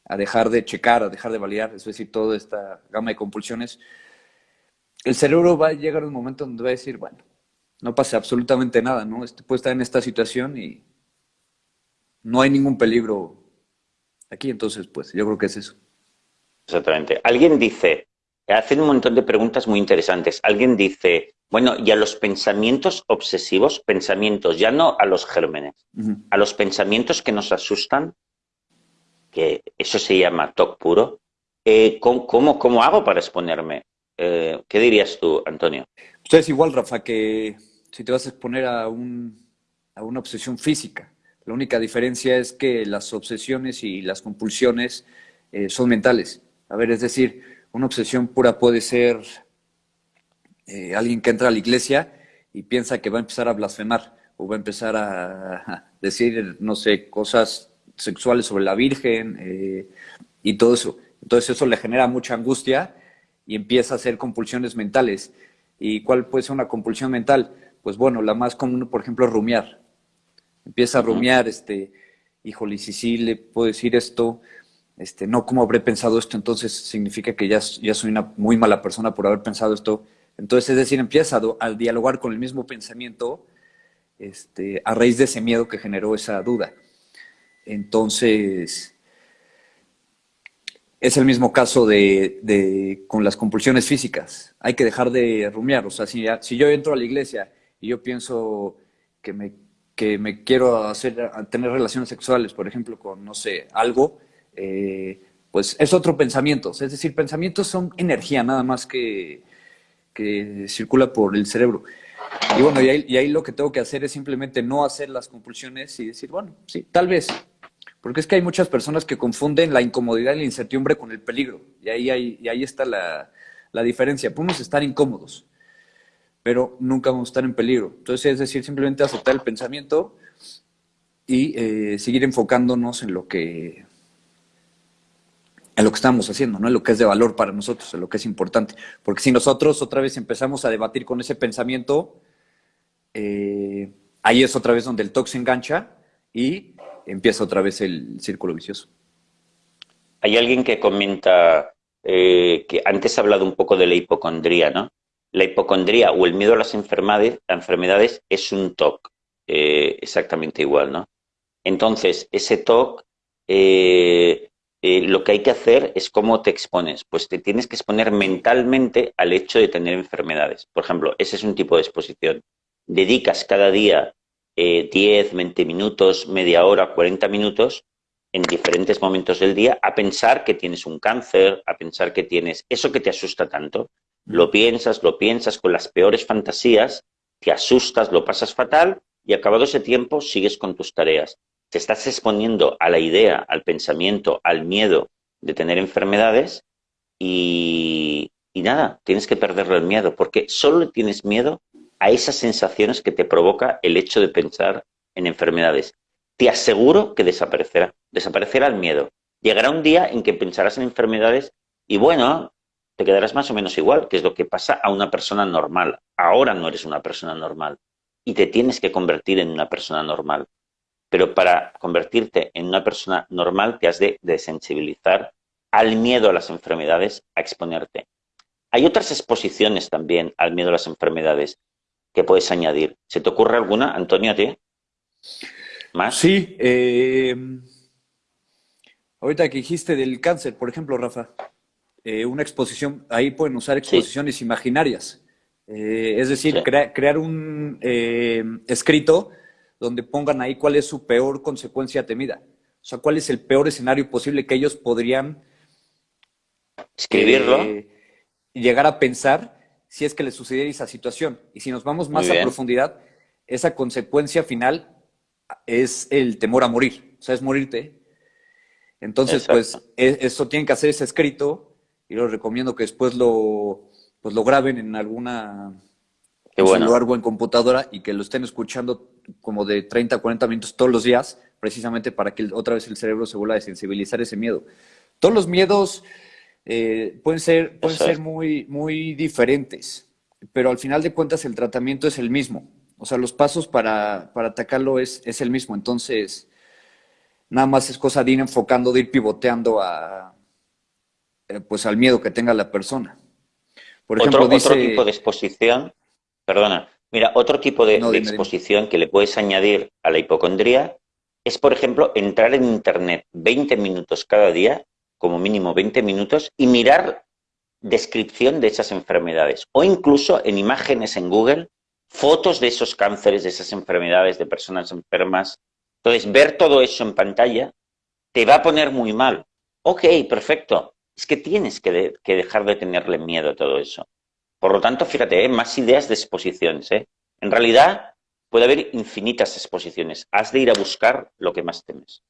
a dejar de checar, a dejar de validar, es decir, toda esta gama de compulsiones, el cerebro va a llegar un momento donde va a decir, bueno, no pasa absolutamente nada, ¿no? Este puede estar en esta situación y no hay ningún peligro aquí, entonces, pues, yo creo que es eso. Exactamente. Alguien dice, hacen un montón de preguntas muy interesantes. Alguien dice, bueno, y a los pensamientos obsesivos, pensamientos, ya no a los gérmenes, a los pensamientos que nos asustan, que eso se llama TOC puro, eh, ¿cómo, cómo, hago para exponerme? Eh, ¿Qué dirías tú, Antonio? Usted es igual, Rafa, que si te vas a exponer a, un, a una obsesión física. La única diferencia es que las obsesiones y las compulsiones eh, son mentales. A ver, es decir, una obsesión pura puede ser eh, alguien que entra a la iglesia y piensa que va a empezar a blasfemar o va a empezar a, decir, no sé, cosas sexuales sobre la Virgen eh, y todo eso. Entonces eso le genera mucha angustia y empieza a hacer compulsiones mentales. ¿Y cuál puede ser una compulsión mental? Pues bueno, la más común, por ejemplo, es rumiar. Empieza a rumiar, este, híjole, si sí le puedo decir esto, este, no, ¿cómo habré pensado esto? Entonces significa que ya, ya soy una muy mala persona por haber pensado esto. Entonces, es decir, empieza a, dialogar con el mismo pensamiento este, a raíz de ese miedo que generó esa duda. Entonces, es el mismo caso de, con las compulsiones físicas. Hay que dejar de rumiar. O sea, si, si yo entro a la iglesia y yo pienso que me, que me quiero hacer, tener relaciones sexuales, por ejemplo, con, no sé, algo, eh, pues es otro pensamiento. Es decir, pensamientos son energía nada más que, que circula por el cerebro. Y bueno, y ahí, lo que tengo que hacer es simplemente no hacer las compulsiones y decir, bueno, sí, tal vez. Porque es que hay muchas personas que confunden la incomodidad y la incertidumbre con el peligro. Y ahí, y ahí está la, la diferencia. Podemos estar incómodos, pero nunca vamos a estar en peligro. Entonces, es decir, simplemente aceptar el pensamiento y eh, seguir enfocándonos en lo que en lo que estamos haciendo, ¿no? En lo que es de valor para nosotros, en lo que es importante. Porque si nosotros otra vez empezamos a debatir con ese pensamiento, eh, ahí es otra vez donde el TOC se engancha y empieza otra vez el círculo vicioso. Hay alguien que comenta eh, que antes ha hablado un poco de la hipocondría, ¿no? La hipocondría o el miedo a las enfermedades, enfermedades es un TOC, eh, exactamente igual, ¿no? Entonces, ese TOC lo que hay que hacer es cómo te expones. Pues te tienes que exponer mentalmente al hecho de tener enfermedades. Por ejemplo, ese es un tipo de exposición. Dedicas cada día 10, eh, 20 minutos, media hora, 40 minutos en diferentes momentos del día a pensar que tienes un cáncer, a pensar que tienes eso que te asusta tanto. Lo piensas, lo piensas con las peores fantasías, te asustas, lo pasas fatal y acabado ese tiempo sigues con tus tareas te estás exponiendo a la idea, al pensamiento, al miedo de tener enfermedades y, nada, tienes que perderle el miedo, porque solo tienes miedo a esas sensaciones que te provoca el hecho de pensar en enfermedades. Te aseguro que desaparecerá, desaparecerá el miedo. Llegará un día en que pensarás en enfermedades y bueno, te quedarás más o menos igual, que es lo que pasa a una persona normal. Ahora no eres una persona normal y te tienes que convertir en una persona normal pero para convertirte en una persona normal te has de desensibilizar al miedo a las enfermedades, a exponerte. Hay otras exposiciones también al miedo a las enfermedades que puedes añadir. ¿Se te ocurre alguna, Antonio, a ti? ¿Más? Sí. Eh, ahorita que dijiste del cáncer, por ejemplo, Rafa, eh, una exposición, ahí pueden usar exposiciones imaginarias. Eh, es decir, crear un escrito donde pongan ahí cuál es su peor consecuencia temida. O sea, cuál es el peor escenario posible que ellos podrían escribirlo y eh, llegar a pensar si es que les sucediera esa situación. Y si nos vamos más a profundidad, esa consecuencia final es el temor a morir, o sea, es morirte. Entonces, pues, e, eso tienen que hacer ese escrito y les recomiendo que después lo, pues, lo graben en alguna Qué bueno. en computadora y que lo estén escuchando como de 30 a 40 minutos todos los días, precisamente para que otra vez el cerebro se vuelva a sensibilizar ese miedo. Todos los miedos eh, pueden ser, pueden ser muy, muy diferentes, pero al final de cuentas el tratamiento es el mismo. O sea, los pasos para, atacarlo es, es, el mismo. Entonces, nada más es cosa de ir enfocando, de ir pivoteando a, eh, pues al miedo que tenga la persona. Por ejemplo, otro, otro tipo de exposición Perdona. Mira, otro tipo de, exposición que le puedes añadir a la hipocondría es, por ejemplo, entrar en Internet 20 minutos cada día, como mínimo 20 minutos, y mirar descripción de esas enfermedades o incluso en imágenes en Google, fotos de esos cánceres, de esas enfermedades, de personas enfermas. Entonces, ver todo eso en pantalla te va a poner muy mal. Ok, perfecto. Es que tienes que, dejar de tenerle miedo a todo eso. Por lo tanto, fíjate, ¿eh? más ideas de exposiciones. ¿eh? En realidad, puede haber infinitas exposiciones. Has de ir a buscar lo que más temes.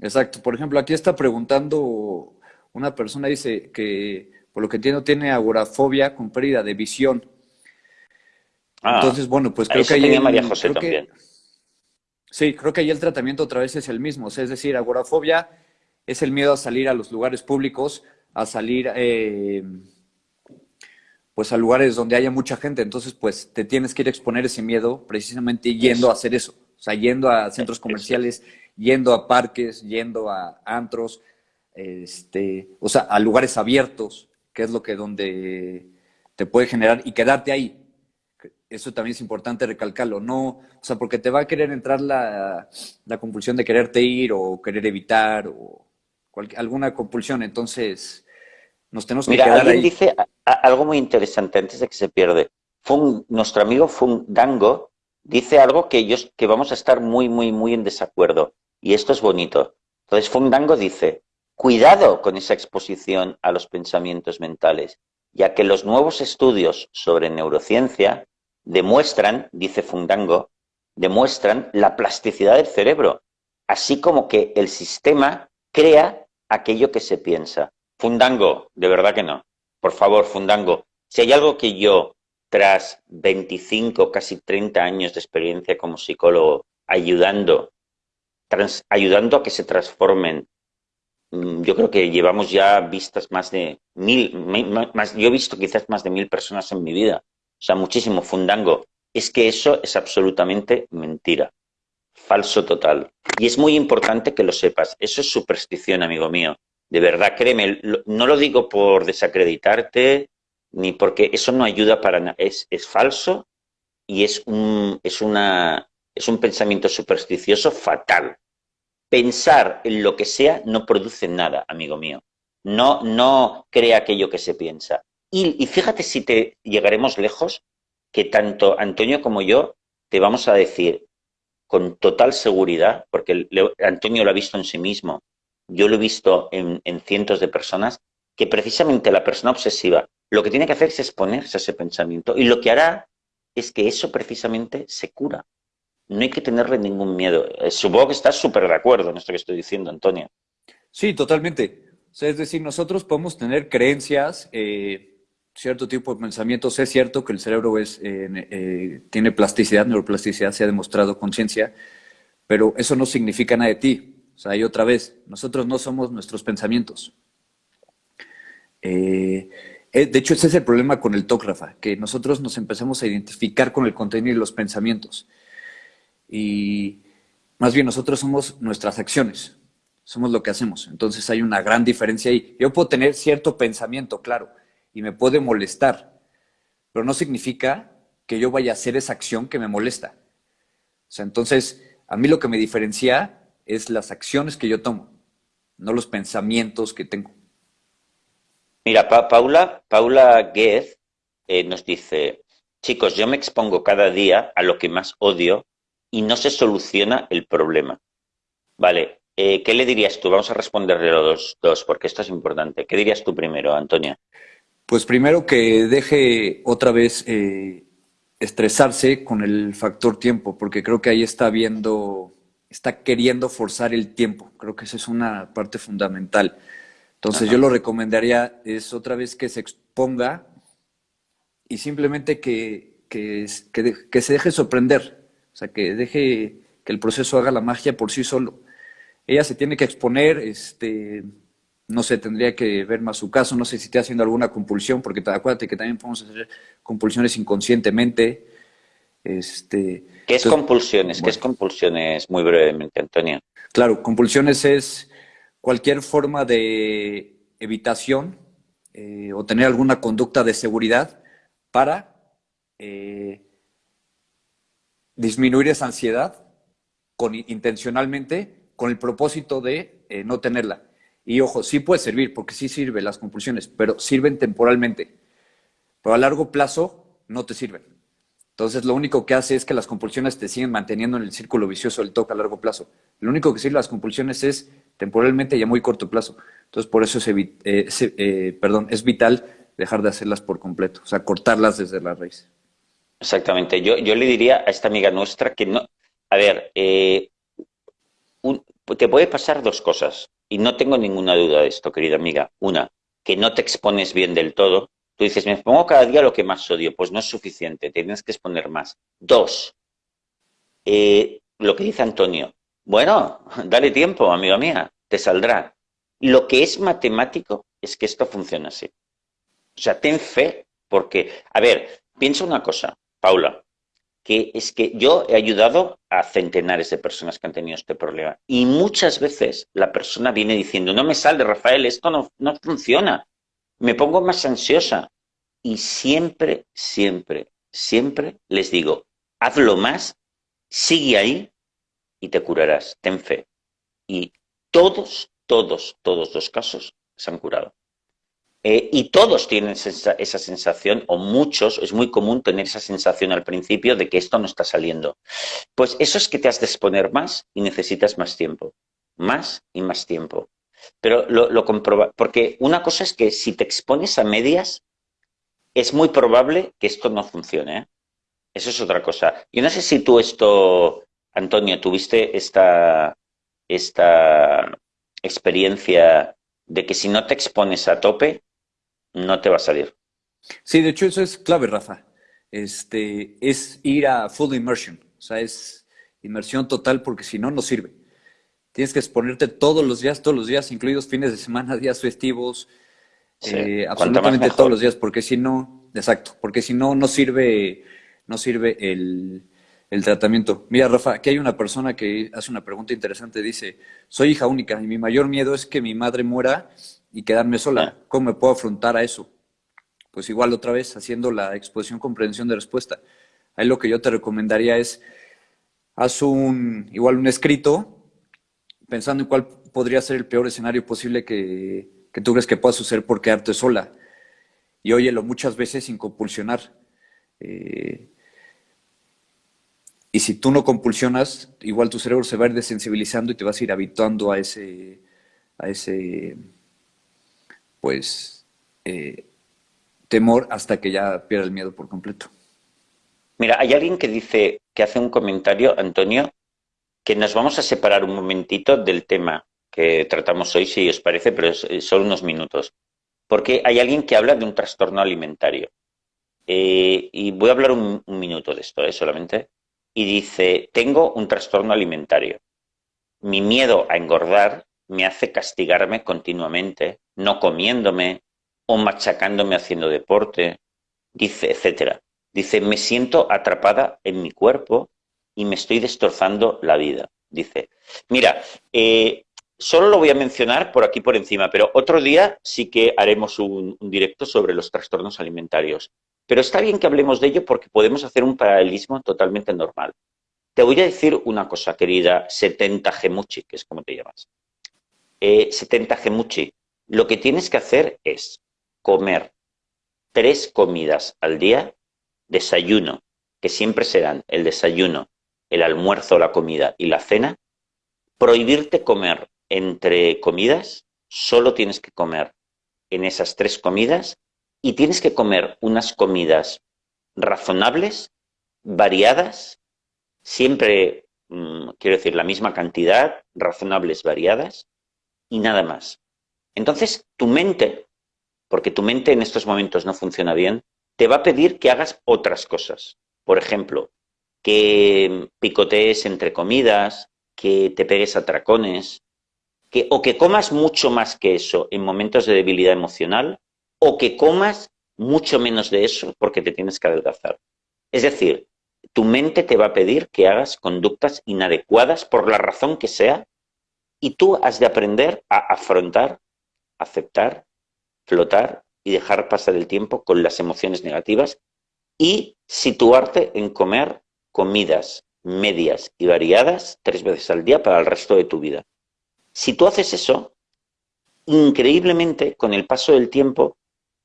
Exacto. Por ejemplo, aquí está preguntando una persona, dice que por lo que entiendo tiene agorafobia con pérdida de visión. Ah, Entonces, bueno, pues creo que ahí... María José también. sí, creo que ahí el tratamiento otra vez es el mismo. es decir, agorafobia es el miedo a salir a los lugares públicos, a salir... Eh, pues a lugares donde haya mucha gente, entonces pues te tienes que ir a exponer ese miedo precisamente yendo a hacer eso, o sea, yendo a centros comerciales, yendo a parques, yendo a antros, este, o sea, a lugares abiertos, que es lo que donde te puede generar y quedarte ahí. Eso también es importante recalcarlo, no, o sea, porque te va a querer entrar la, la compulsión de quererte ir o querer evitar o alguna compulsión, entonces nos tenemos que Mira, alguien dice algo muy interesante antes de que se pierde. nuestro amigo Fundango dice algo que, ellos, que vamos a estar muy, muy, muy en desacuerdo. Y esto es bonito. Entonces Fundango dice, cuidado con esa exposición a los pensamientos mentales, ya que los nuevos estudios sobre neurociencia demuestran, dice Fundango, demuestran la plasticidad del cerebro, así como que el sistema crea aquello que se piensa. Fundango, de verdad que no. Por favor, Fundango, si hay algo que yo, tras 25, casi 30 años de experiencia como psicólogo, ayudando, ayudando a que se transformen, mm, yo creo que llevamos ya vistas más de mil, más, yo he visto quizás más de mil personas en mi vida, o sea, muchísimo Fundango. Es que eso es absolutamente mentira, falso total. Y es muy importante que lo sepas, eso es superstición, amigo mío. De verdad, créeme, no lo digo por desacreditarte, ni porque eso no ayuda para nada. Es, es falso y es un, es, una, es un pensamiento supersticioso fatal. Pensar en lo que sea no produce nada, amigo mío. No, no crea aquello que se piensa. Y, y fíjate si te llegaremos lejos, que tanto Antonio como yo te vamos a decir con total seguridad, porque Antonio lo ha visto en sí mismo, yo lo he visto en, cientos de personas, que precisamente la persona obsesiva lo que tiene que hacer es exponerse a ese pensamiento y lo que hará es que eso precisamente se cura. No hay que tenerle ningún miedo. Eh, supongo que estás súper de acuerdo en esto que estoy diciendo, Antonio. Sí, totalmente. es decir, nosotros podemos tener creencias, eh, cierto tipo de pensamientos. Es cierto que el cerebro es, eh, tiene plasticidad, neuroplasticidad, se ha demostrado conciencia, pero eso no significa nada de ti. O sea, y otra vez, nosotros no somos nuestros pensamientos. Eh, eh, de hecho, ese es el problema con el TOC, Rafa, que nosotros nos empezamos a identificar con el contenido y los pensamientos. Y más bien nosotros somos nuestras acciones, somos lo que hacemos. Entonces hay una gran diferencia ahí. Yo puedo tener cierto pensamiento, claro, y me puede molestar, pero no significa que yo vaya a hacer esa acción que me molesta. O sea, entonces, a mí lo que me diferencia es las acciones que yo tomo, no los pensamientos que tengo. Mira, Paula, Paula Guez eh, nos dice, chicos, yo me expongo cada día a lo que más odio y no se soluciona el problema. Vale, eh, ¿qué le dirías tú? Vamos a responderle los dos, porque esto es importante. ¿Qué dirías tú primero, Antonia? Pues primero que deje otra vez eh, estresarse con el factor tiempo, porque creo que ahí está viendo está queriendo forzar el tiempo. Creo que esa es una parte fundamental. Entonces yo lo recomendaría es otra vez que se exponga y simplemente que, que, que, se deje sorprender. O sea, que deje que el proceso haga la magia por sí solo. Ella se tiene que exponer, este, no sé, tendría que ver más su caso, no sé si está haciendo alguna compulsión, porque acuérdate que también podemos hacer compulsiones inconscientemente. Este, ¿Qué es compulsiones? ¿Qué es compulsiones muy brevemente, Antonio? Claro, compulsiones es cualquier forma de evitación eh, o tener alguna conducta de seguridad para eh, disminuir esa ansiedad con, intencionalmente con el propósito de eh, no tenerla. Y ojo, sí puede servir, porque sí sirve las compulsiones, pero sirven temporalmente. Pero a largo plazo no te sirven. Entonces, lo único que hace es que las compulsiones te siguen manteniendo en el círculo vicioso del toque a largo plazo. Lo único que sirve las compulsiones es temporalmente y a muy corto plazo. Entonces, por eso es, eh, eh, perdón, es vital dejar de hacerlas por completo, o sea, cortarlas desde la raíz. Exactamente. Yo, yo le diría a esta amiga nuestra que no. A ver, eh, te puede pasar dos cosas, y no tengo ninguna duda de esto, querida amiga. Una, que no te expones bien del todo. Tú dices, me pongo cada día lo que más odio. Pues no es suficiente, tienes que exponer más. Dos, eh, lo que dice Antonio. Bueno, dale tiempo, amiga mía, te saldrá. Lo que es matemático es que esto funciona así. O sea, ten fe, porque, a ver, piensa una cosa, Paula, que es que yo he ayudado a centenares de personas que han tenido este problema. Y muchas veces la persona viene diciendo, no me sale, Rafael, esto no, no funciona. Me pongo más ansiosa. Y siempre, siempre, siempre les digo, hazlo más, sigue ahí y te curarás. Ten fe. Y todos, todos, todos los casos se han curado. Eh, y todos tienen esa, esa, sensación, o muchos, es muy común tener esa sensación al principio de que esto no está saliendo. Pues eso es que te has de exponer más y necesitas más tiempo. Más y más tiempo. Pero lo, lo comproba, porque una cosa es que si te expones a medias, es muy probable que esto no funcione. ¿eh? Eso es otra cosa. Yo no sé si tú esto, Antonio, tuviste esta, esta experiencia de que si no te expones a tope, no te va a salir. Sí, de hecho eso es clave, Rafa. Este, es ir a full immersion, o sea, es inmersión total porque si no, no sirve. Tienes que exponerte todos los días, todos los días, incluidos fines de semana, días festivos, eh, absolutamente todos los días, porque si no, exacto, porque si no, no sirve, no sirve el, el tratamiento. Mira, Rafa, aquí hay una persona que hace una pregunta interesante, dice, soy hija única y mi mayor miedo es que mi madre muera y quedarme sola. Ah. ¿Cómo me puedo afrontar a eso? Pues igual otra vez haciendo la exposición comprensión de respuesta. Ahí lo que yo te recomendaría es haz un igual un escrito pensando en cuál podría ser el peor escenario posible que, tú crees que pueda suceder por quedarte sola. Y óyelo muchas veces sin compulsionar. Eh, y si tú no compulsionas, igual tu cerebro se va a ir desensibilizando y te vas a ir habituando a ese, a ese pues, eh, temor hasta que ya pierda el miedo por completo. Mira, hay alguien que dice, que hace un comentario, Antonio, que nos vamos a separar un momentito del tema que tratamos hoy, si os parece, pero son unos minutos. Porque hay alguien que habla de un trastorno alimentario. Eh, y voy a hablar un, minuto de esto, ¿eh? solamente. Y dice, tengo un trastorno alimentario. Mi miedo a engordar me hace castigarme continuamente, no comiéndome o machacándome haciendo deporte, dice, etcétera. Dice, me siento atrapada en mi cuerpo y me estoy destrozando la vida. Dice, mira, eh, solo lo voy a mencionar por aquí por encima, pero otro día sí que haremos un, directo sobre los trastornos alimentarios. Pero está bien que hablemos de ello porque podemos hacer un paralelismo totalmente normal. Te voy a decir una cosa, querida 70 Gemuchi, que es como te llamas. 70 eh, gemuchi, lo que tienes que hacer es comer tres comidas al día, desayuno, que siempre serán el desayuno, el almuerzo, la comida y la cena, prohibirte comer entre comidas, solo tienes que comer en esas tres comidas y tienes que comer unas comidas razonables, variadas, siempre, mm, quiero decir, la misma cantidad, razonables, variadas, y nada más. Entonces, tu mente, porque tu mente en estos momentos no funciona bien, te va a pedir que hagas otras cosas. Por ejemplo, que picotees entre comidas, que te pegues a tracones, que, o que comas mucho más que eso en momentos de debilidad emocional, o que comas mucho menos de eso porque te tienes que adelgazar. Es decir, tu mente te va a pedir que hagas conductas inadecuadas por la razón que sea y tú has de aprender a afrontar, aceptar, flotar y dejar pasar el tiempo con las emociones negativas y situarte en comer comidas medias y variadas tres veces al día para el resto de tu vida. Si tú haces eso, increíblemente, con el paso del tiempo,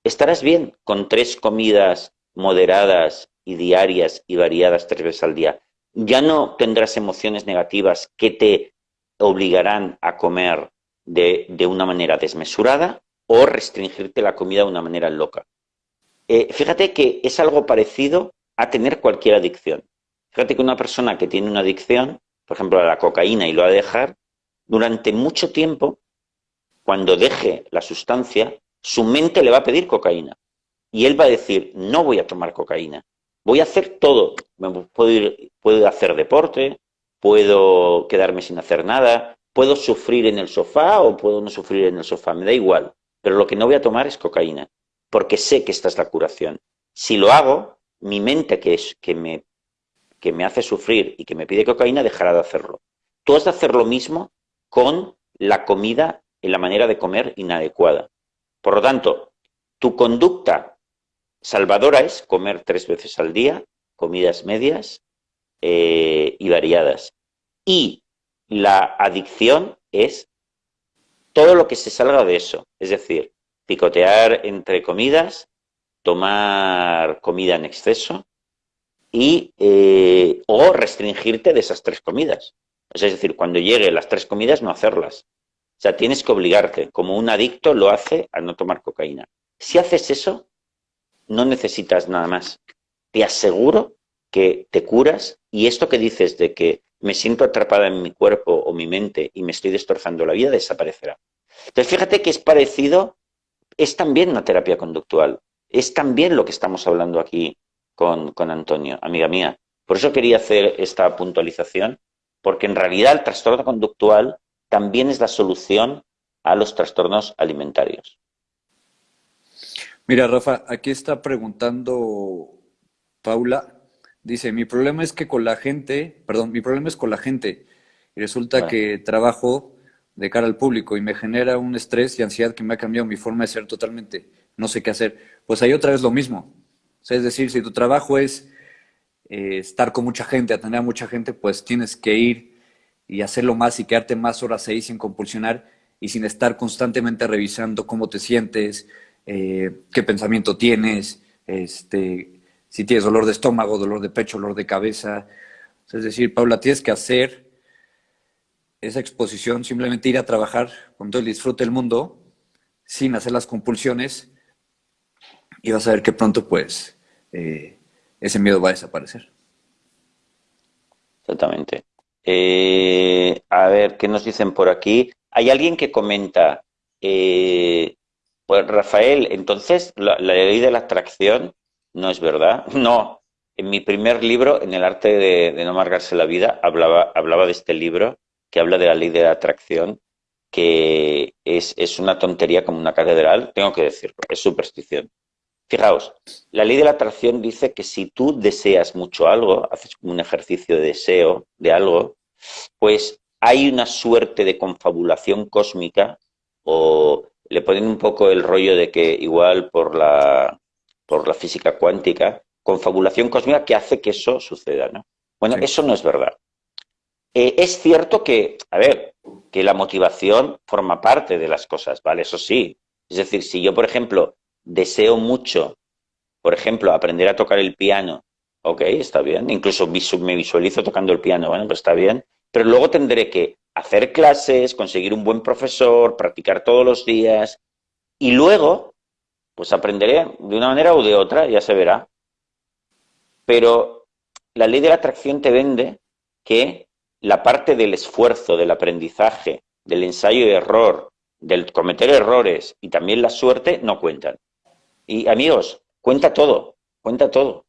estarás bien con tres comidas moderadas y diarias y variadas tres veces al día. Ya no tendrás emociones negativas que te obligarán a comer de, una manera desmesurada o restringirte la comida de una manera loca. Eh, fíjate que es algo parecido a tener cualquier adicción. Fíjate que una persona que tiene una adicción, por ejemplo a la cocaína y lo ha de dejar, durante mucho tiempo, cuando deje la sustancia, su mente le va a pedir cocaína. Y él va a decir, no voy a tomar cocaína, voy a hacer todo. Puedo, puedo hacer deporte, puedo quedarme sin hacer nada, puedo sufrir en el sofá o puedo no sufrir en el sofá, me da igual. Pero lo que no voy a tomar es cocaína, porque sé que esta es la curación. Si lo hago, mi mente que, es, que, me, que me hace sufrir y que me pide cocaína dejará de hacerlo. Tú has de hacer lo mismo con la comida y la manera de comer inadecuada. Por lo tanto, tu conducta salvadora es comer tres veces al día, comidas medias eh, y variadas. Y la adicción es todo lo que se salga de eso, es decir, picotear entre comidas, tomar comida en exceso y eh, o restringirte de esas tres comidas es decir, cuando llegue las tres comidas, no hacerlas. O sea, tienes que obligarte, como un adicto lo hace al no tomar cocaína. Si haces eso, no necesitas nada más. Te aseguro que te curas y esto que dices de que me siento atrapada en mi cuerpo o mi mente y me estoy destrozando la vida, desaparecerá. Entonces, fíjate que es parecido, es también una terapia conductual. Es también lo que estamos hablando aquí con, con Antonio, amiga mía. Por eso quería hacer esta puntualización porque en realidad el trastorno conductual también es la solución a los trastornos alimentarios. Mira, Rafa, aquí está preguntando Paula. Dice, mi problema es que con la gente, perdón, mi problema es con la gente. Y resulta que trabajo de cara al público y me genera un estrés y ansiedad que me ha cambiado mi forma de ser totalmente. No sé qué hacer. Pues ahí otra vez lo mismo. Es decir, si tu trabajo es eh, estar con mucha gente, atender a mucha gente, pues tienes que ir y hacerlo más y quedarte más horas ahí sin compulsionar y sin estar constantemente revisando cómo te sientes, eh, qué pensamiento tienes, este, si tienes dolor de estómago, dolor de pecho, dolor de cabeza. Es decir, Paula, tienes que hacer esa exposición, simplemente ir a trabajar con todo el disfrute del mundo, sin hacer las compulsiones, y vas a ver que pronto, pues, eh, ese miedo va a desaparecer. Exactamente. Eh, a ver, ¿qué nos dicen por aquí? Hay alguien que comenta, eh, pues Rafael, entonces la, ley de la atracción no es verdad. No, en mi primer libro, en el arte de, no amargarse la vida, hablaba, hablaba de este libro que habla de la ley de la atracción, que es, es una tontería como una catedral, tengo que decirlo, es superstición. Fijaos, la ley de la atracción dice que si tú deseas mucho algo, haces un ejercicio de deseo de algo, pues hay una suerte de confabulación cósmica o le ponen un poco el rollo de que igual por la, por la física cuántica, confabulación cósmica que hace que eso suceda, ¿no? Bueno, eso no es verdad. Eh, es cierto que, a ver, que la motivación forma parte de las cosas, ¿vale? Eso sí. Es decir, si yo, por ejemplo, deseo mucho, por ejemplo, aprender a tocar el piano, ok, está bien, incluso me visualizo tocando el piano, bueno, pues está bien, pero luego tendré que hacer clases, conseguir un buen profesor, practicar todos los días, y luego, pues aprenderé de una manera o de otra, ya se verá. Pero la ley de la atracción te vende que la parte del esfuerzo, del aprendizaje, del ensayo y error, del cometer errores y también la suerte no cuentan. Y amigos, cuenta todo, cuenta todo.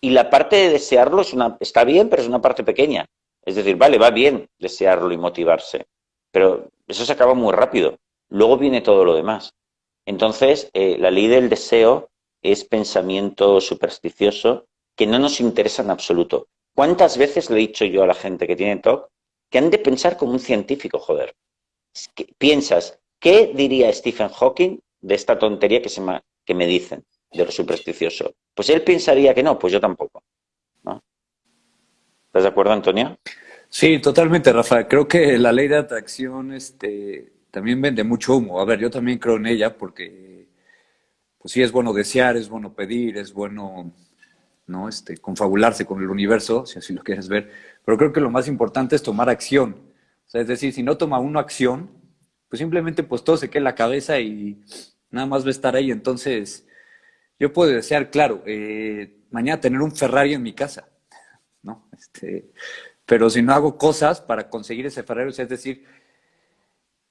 Y la parte de desearlo es una, está bien, pero es una parte pequeña. Es decir, vale, va bien desearlo y motivarse, pero eso se acaba muy rápido. Luego viene todo lo demás. Entonces, eh, la ley del deseo es pensamiento supersticioso que no nos interesa en absoluto. ¿Cuántas veces le he dicho yo a la gente que tiene TOC que han de pensar como un científico, joder? piensas, ¿qué diría Stephen Hawking de esta tontería que se, me, que me dicen de lo supersticioso. Pues él pensaría que no, pues yo tampoco. ¿Estás de acuerdo, Antonio? Sí, totalmente, Rafa. Creo que la ley de atracción este, también vende mucho humo. A ver, yo también creo en ella porque, pues sí, es bueno desear, es bueno pedir, es bueno, ¿no? Este, confabularse con el universo, si así lo quieres ver. Pero creo que lo más importante es tomar acción. Es decir, si no toma uno acción, pues simplemente pues todo se queda en la cabeza y nada más va a estar ahí. Entonces, yo puedo desear, claro, eh, mañana tener un Ferrari en mi casa, ¿no? Este, pero si no hago cosas para conseguir ese Ferrari, es decir,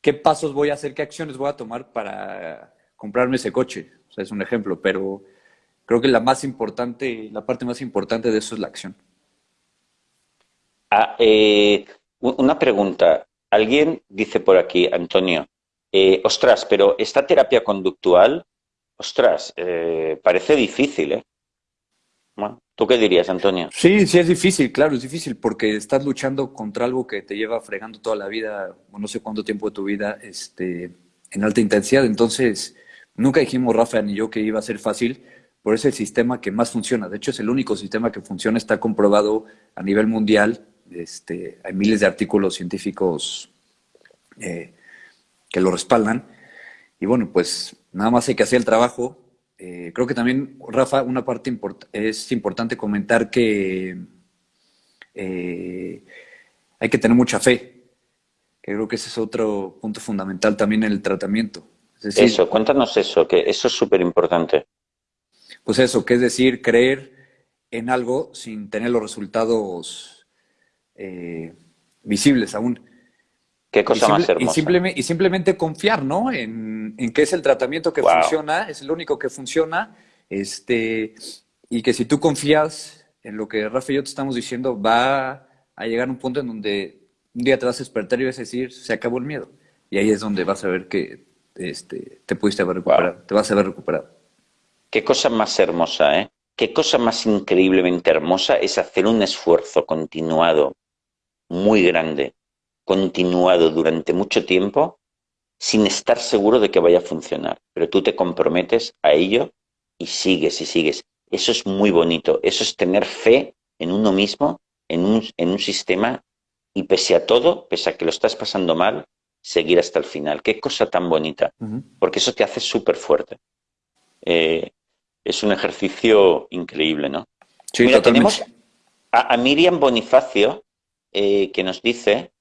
¿qué pasos voy a hacer, qué acciones voy a tomar para comprarme ese coche? O sea, es un ejemplo, pero creo que la más importante, la parte más importante de eso es la acción. Ah, eh, una pregunta. Alguien dice por aquí, Antonio, eh, ostras, pero esta terapia conductual, ostras, eh, parece difícil, ¿eh? ¿Tú qué dirías, Antonio? Sí, sí es difícil, claro, es difícil porque estás luchando contra algo que te lleva fregando toda la vida, no sé cuánto tiempo de tu vida, este, en alta intensidad. Entonces, nunca dijimos, Rafa ni yo, que iba a ser fácil, por es el sistema que más funciona. De hecho, es el único sistema que funciona, está comprobado a nivel mundial este, hay miles de artículos científicos eh, que lo respaldan. Y bueno, pues nada más hay que hacer el trabajo. Eh, creo que también, Rafa, una parte es importante comentar que eh, hay que tener mucha fe. Que creo que ese es otro punto fundamental también en el tratamiento. eso, cuéntanos eso, que eso es súper importante. Pues eso, que es decir, creer en algo sin tener los resultados eh, visibles aún. Qué cosa más hermosa. Y simplemente, y simplemente confiar, ¿no? En, que es el tratamiento que funciona, es el único que funciona, este, y que si tú confías en lo que Rafa y yo te estamos diciendo, va a llegar un punto en donde un día te vas a despertar y vas a decir, se acabó el miedo. Y ahí es donde vas a ver que este, te pudiste haber recuperado, te vas a haber recuperado. Qué cosa más hermosa, ¿eh? Qué cosa más increíblemente hermosa es hacer un esfuerzo continuado muy grande, continuado durante mucho tiempo, sin estar seguro de que vaya a funcionar. Pero tú te comprometes a ello y sigues y sigues. Eso es muy bonito. Eso es tener fe en uno mismo, en un, en un sistema y pese a todo, pese a que lo estás pasando mal, seguir hasta el final. Qué cosa tan bonita, porque eso te hace súper fuerte. Eh, es un ejercicio increíble, ¿no? Sí, Mira, tenemos a, Miriam Bonifacio, eh, que nos dice,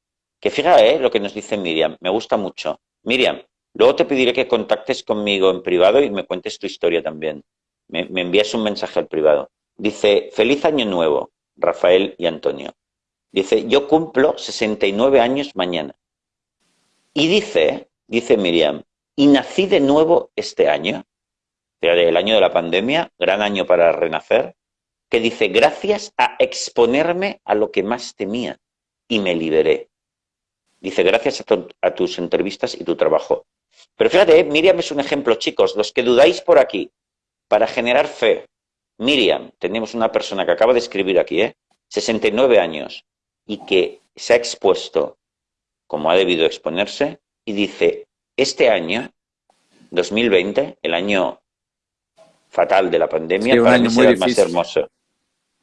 que fíjate eh, lo que nos dice Miriam, me gusta mucho. Miriam, luego te pediré que contactes conmigo en privado y me cuentes tu historia también. Me, me envías un mensaje al privado. Dice, feliz año nuevo, Rafael y Antonio. Dice, yo cumplo 69 años mañana. Y dice, dice Miriam, y nací de nuevo este año, el año de la pandemia, gran año para renacer, que dice, gracias a exponerme a lo que más temía y me liberé. Dice, gracias a, tus entrevistas y tu trabajo. Pero fíjate, Miriam es un ejemplo, chicos, los que dudáis por aquí, para generar fe. Miriam, tenemos una persona que acaba de escribir aquí, ¿eh? 69 años, y que se ha expuesto como ha debido exponerse, y dice, este año, 2020, el año fatal de la pandemia, para mí será el más hermoso.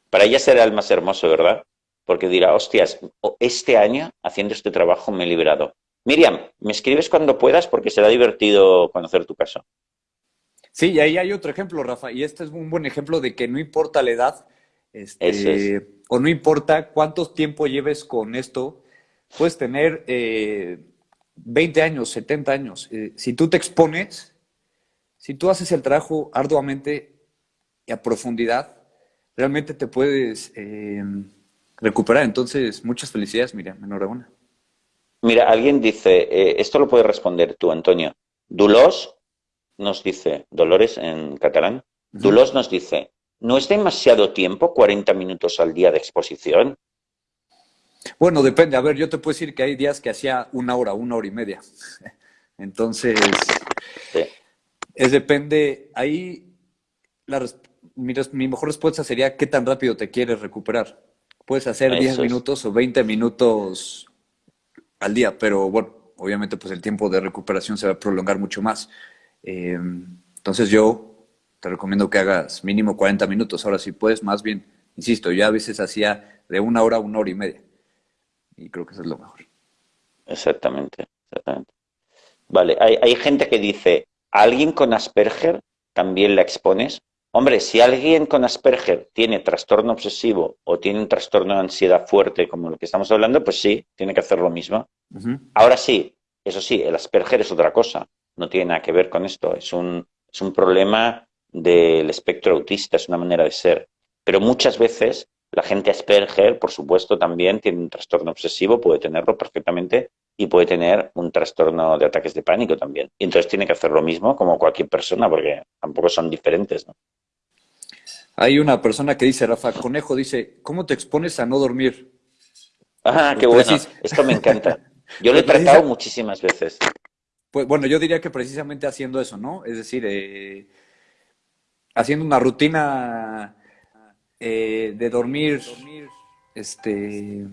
Para ella será el más hermoso, ¿verdad? Porque dirá, hostias, este año haciendo este trabajo me he liberado. Miriam, me escribes cuando puedas porque será divertido conocer tu caso. Sí, y ahí hay otro ejemplo, Rafa, y este es un buen ejemplo de que no importa la edad, este, o no importa cuánto tiempo lleves con esto, puedes tener 20 eh, años, 70 años. Eh, si tú te expones, si tú haces el trabajo arduamente y a profundidad, realmente te puedes eh, recuperar. Entonces, muchas felicidades, Miriam, enhorabuena. Mira, alguien dice, eh, esto lo puedes responder tú, Antonio. Dulos nos dice, Dolores en catalán, Dulos nos dice, ¿no es demasiado tiempo 40 minutos al día de exposición? Bueno, depende. A ver, yo te puedo decir que hay días que hacía una hora, una hora y media. Entonces, es depende. Ahí la, mi, mejor respuesta sería qué tan rápido te quieres recuperar. Puedes hacer 10 minutos o 20 minutos al día, pero bueno, obviamente pues el tiempo de recuperación se va a prolongar mucho más. Eh, entonces yo te recomiendo que hagas mínimo 40 minutos. Ahora si puedes, más bien, insisto, yo a veces hacía de una hora a una hora y media. Y creo que eso es lo mejor. Exactamente, exactamente. Vale, hay, hay gente que dice, ¿a alguien con Asperger también la expones? Hombre, si alguien con Asperger tiene trastorno obsesivo o tiene un trastorno de ansiedad fuerte, como el que estamos hablando, pues sí, tiene que hacer lo mismo. Ahora sí, eso sí, el Asperger es otra cosa, no tiene nada que ver con esto, es un, es un problema del espectro autista, es una manera de ser. Pero muchas veces la gente Asperger, por supuesto, también tiene un trastorno obsesivo, puede tenerlo perfectamente y puede tener un trastorno de ataques de pánico también. Y entonces tiene que hacer lo mismo como cualquier persona, porque tampoco son diferentes, ¿no? Hay una persona que dice, Rafa Conejo, dice, ¿cómo te expones a no dormir? Ah, qué bueno. Esto me encanta. Yo lo he pues tratado muchísimas veces. Pues bueno, yo diría que precisamente haciendo eso, ¿no? Es decir, eh, haciendo una rutina eh, de dormir, este,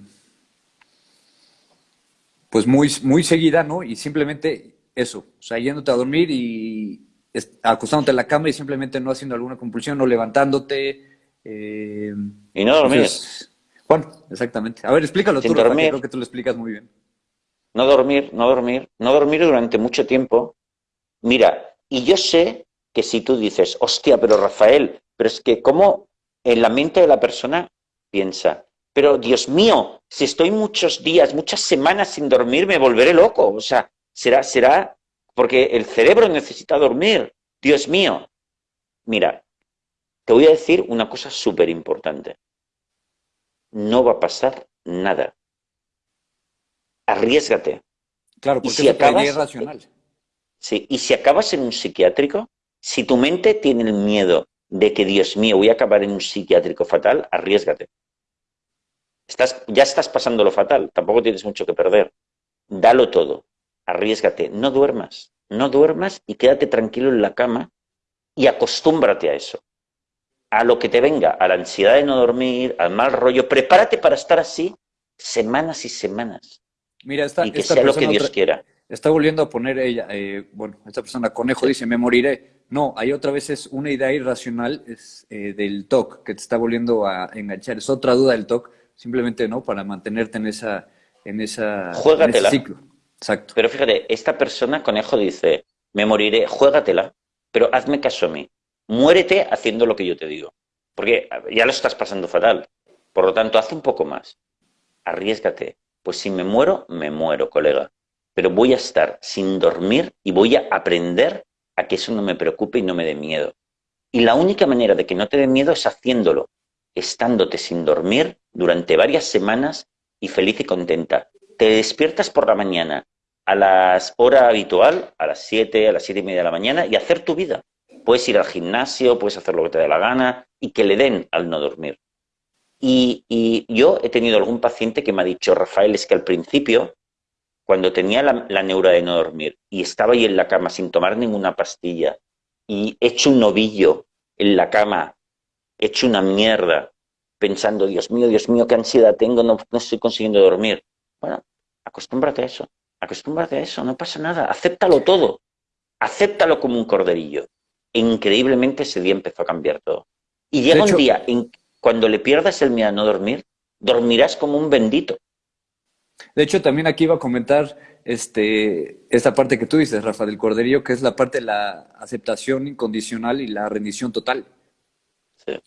pues muy, muy seguida, ¿no? Y simplemente eso, o sea, yéndote a dormir y acostándote en la cama y simplemente no haciendo alguna compulsión, no levantándote. Eh, y no dormir. bueno, exactamente. A ver, explícalo tú, creo que tú lo explicas muy bien. No dormir, no dormir, no dormir durante mucho tiempo. Mira, y yo sé que si tú dices, hostia, pero Rafael, pero es que cómo en la mente de la persona piensa, pero Dios mío, si estoy muchos días, muchas semanas sin dormir, me volveré loco. O sea, será, será porque el cerebro necesita dormir. Dios mío. Mira, te voy a decir una cosa súper importante. No va a pasar nada. Arriesgate. Claro, porque si acabas, es racional. Sí, y si acabas en un psiquiátrico, si tu mente tiene el miedo de que, Dios mío, voy a acabar en un psiquiátrico fatal, arriesgate. Estás, ya estás pasando lo fatal, tampoco tienes mucho que perder. Dalo todo arriesgate, no duermas, no duermas y quédate tranquilo en la cama y acostúmbrate a eso, a lo que te venga, a la ansiedad de no dormir, al mal rollo, prepárate para estar así semanas y semanas. Mira, esta, y que sea lo que Dios quiera. Está volviendo a poner ella, eh, bueno, esta persona conejo dice, me moriré. No, hay otra vez es una idea irracional es, eh, del TOC que te está volviendo a enganchar. Es otra duda del TOC, simplemente no, para mantenerte en esa, en esa en ese ciclo. Exacto. Pero fíjate, esta persona, conejo, dice, me moriré, juégatela, pero hazme caso a mí. Muérete haciendo lo que yo te digo. Porque ya lo estás pasando fatal. Por lo tanto, haz un poco más. Arriesgate. Pues si me muero, me muero, colega. Pero voy a estar sin dormir y voy a aprender a que eso no me preocupe y no me dé miedo. Y la única manera de que no te dé miedo es haciéndolo, estándote sin dormir durante varias semanas y feliz y contenta. Te despiertas por la mañana a las hora habitual, a las 7, a las siete y media de la mañana, y hacer tu vida. Puedes ir al gimnasio, puedes hacer lo que te dé la gana, y que le den al no dormir. Y, yo he tenido algún paciente que me ha dicho, Rafael, es que al principio, cuando tenía la, la neura de no dormir y estaba ahí en la cama sin tomar ninguna pastilla y hecho un novillo en la cama, hecho una mierda, pensando, Dios mío, Dios mío, qué ansiedad tengo, no, no estoy consiguiendo dormir. Bueno, acostúmbrate a eso. Acostúmbrate a eso, no pasa nada, acéptalo todo, acéptalo como un corderillo. E increíblemente ese día empezó a cambiar todo. Y llega un día en cuando le pierdas el miedo a no dormir, dormirás como un bendito. De hecho, también aquí iba a comentar este, esta parte que tú dices, Rafa, del corderillo, que es la parte de la aceptación incondicional y la rendición total.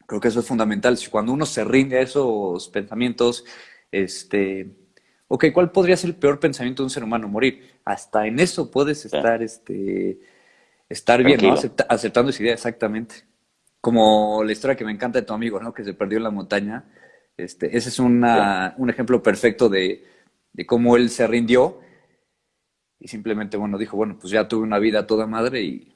Creo que eso es fundamental. Cuando uno se rinde a esos pensamientos, este, ok, ¿cuál podría ser el peor pensamiento de un ser humano? Morir. Hasta en eso puedes estar, este, estar bien, ¿no? aceptando esa idea, exactamente. Como la historia que me encanta de tu amigo, ¿no? Que se perdió en la montaña. Este, ese es una, un ejemplo perfecto de, de, cómo él se rindió y simplemente, bueno, dijo, bueno, pues ya tuve una vida toda madre y...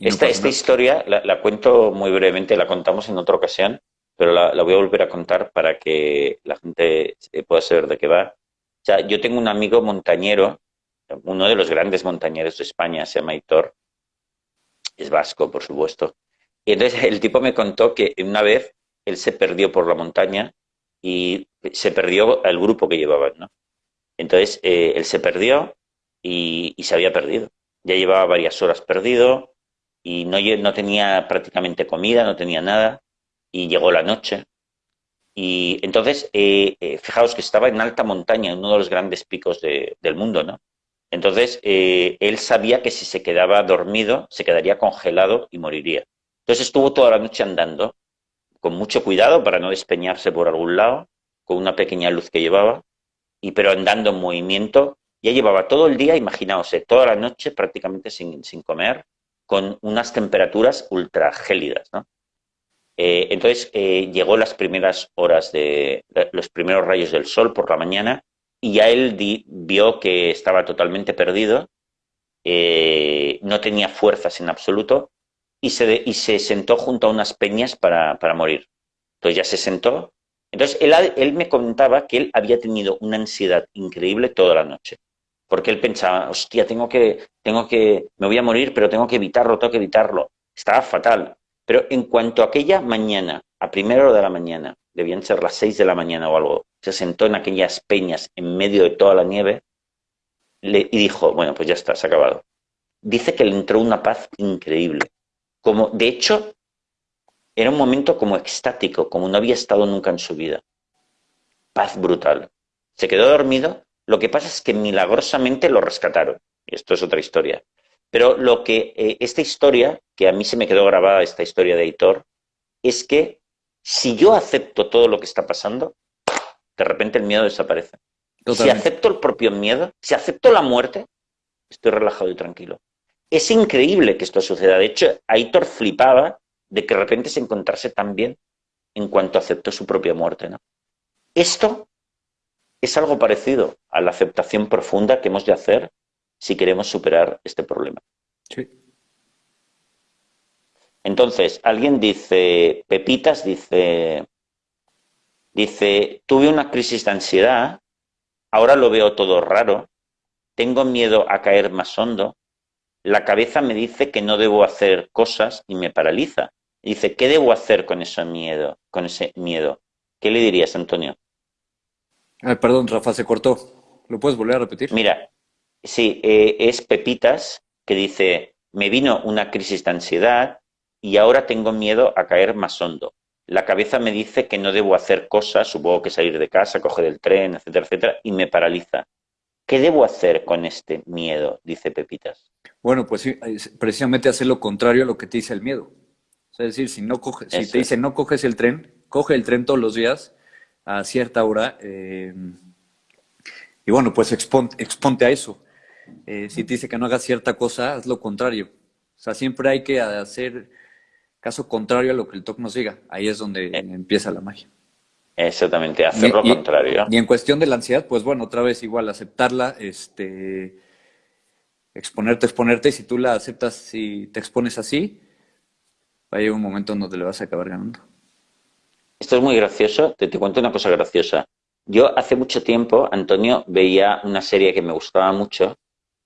esta, esta historia la, la, cuento muy brevemente, la contamos en otra ocasión, pero la, voy a volver a contar para que la gente pueda saber de qué va. O sea, yo tengo un amigo montañero, uno de los grandes montañeros de España, se llama Hitor, es vasco, por supuesto. Y entonces el tipo me contó que una vez él se perdió por la montaña y se perdió al grupo que llevaban, ¿no? Entonces eh, él se perdió y, se había perdido. Ya llevaba varias horas perdido y no, no tenía prácticamente comida, no tenía nada y llegó la noche. Y entonces, eh, eh, fijaos que estaba en alta montaña, en uno de los grandes picos del mundo, ¿no? Entonces, eh, él sabía que si se quedaba dormido, se quedaría congelado y moriría. Entonces estuvo toda la noche andando, con mucho cuidado para no despeñarse por algún lado, con una pequeña luz que llevaba, y pero andando en movimiento. Ya llevaba todo el día, imaginaos, toda la noche prácticamente sin, sin comer, con unas temperaturas ultra gélidas, ¿no? Eh, entonces eh, llegó las primeras horas de los primeros rayos del sol por la mañana y ya él vio que estaba totalmente perdido, eh, no tenía fuerzas en absoluto y se, y se sentó junto a unas peñas para, para, morir. Entonces ya se sentó. Entonces él, él me contaba que él había tenido una ansiedad increíble toda la noche porque él pensaba, hostia, tengo que, tengo que, me voy a morir, pero tengo que evitarlo, tengo que evitarlo. Estaba fatal. Pero en cuanto a aquella mañana, a primera hora de la mañana, debían ser las seis de la mañana o algo, se sentó en aquellas peñas en medio de toda la nieve y dijo, bueno, pues ya está, se ha acabado. Dice que le entró una paz increíble. Como, de hecho, era un momento como extático, como no había estado nunca en su vida. Paz brutal. Se quedó dormido, lo que pasa es que milagrosamente lo rescataron. Y esto es otra historia. Pero lo que eh, esta historia, que a mí se me quedó grabada esta historia de Aitor, es que si yo acepto todo lo que está pasando, de repente el miedo desaparece. Si acepto el propio miedo, si acepto la muerte, estoy relajado y tranquilo. Es increíble que esto suceda. De hecho, Aitor flipaba de que de repente se encontrase tan bien en cuanto aceptó su propia muerte. ¿no? Esto es algo parecido a la aceptación profunda que hemos de hacer si queremos superar este problema. Sí. Entonces, alguien dice, Pepitas dice, dice, tuve una crisis de ansiedad, ahora lo veo todo raro, tengo miedo a caer más hondo, la cabeza me dice que no debo hacer cosas y me paraliza. dice, ¿qué debo hacer con ese miedo? Con ese miedo. ¿Qué le dirías, Antonio? perdón, Rafa, se cortó. ¿Lo puedes volver a repetir? Mira, Sí, eh, es Pepitas que dice, me vino una crisis de ansiedad y ahora tengo miedo a caer más hondo. La cabeza me dice que no debo hacer cosas, supongo que salir de casa, coger el tren, etcétera, etcétera, y me paraliza. ¿Qué debo hacer con este miedo? Dice Pepitas. Bueno, pues sí, precisamente hacer lo contrario a lo que te dice el miedo. es decir, si, no coge, si te dice no coges el tren, coge el tren todos los días a cierta hora. Eh, y bueno, pues exponte a eso. Eh, si te dice que no hagas cierta cosa, haz lo contrario. O sea, siempre hay que hacer caso contrario a lo que el TOC nos diga. Ahí es donde eh. empieza la magia. Exactamente, hacer lo contrario. Y en cuestión de la ansiedad, pues bueno, otra vez igual, aceptarla, este, exponerte, exponerte, y si tú la aceptas, si te expones así, va a llegar un momento en donde le vas a acabar ganando. Esto es muy gracioso, te, te cuento una cosa graciosa. Yo hace mucho tiempo, Antonio, veía una serie que me gustaba mucho,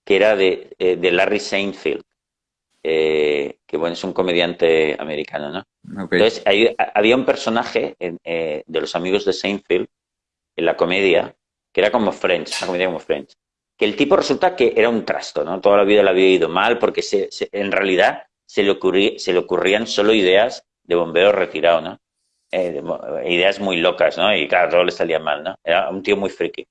que era de, eh, de Larry Seinfeld, eh, que bueno, es un comediante americano, ¿no? Entonces, había un personaje eh, de los amigos de Seinfeld, en la comedia, que era como Friends, una comedia como Friends, que el tipo resulta que era un trasto, ¿no? Toda la vida le había ido mal, porque se, en realidad se le, se le ocurrían solo ideas de bombeo retirado, ¿no? ideas muy locas, ¿no? Y claro, todo le salía mal, ¿no? Era un tío muy friki.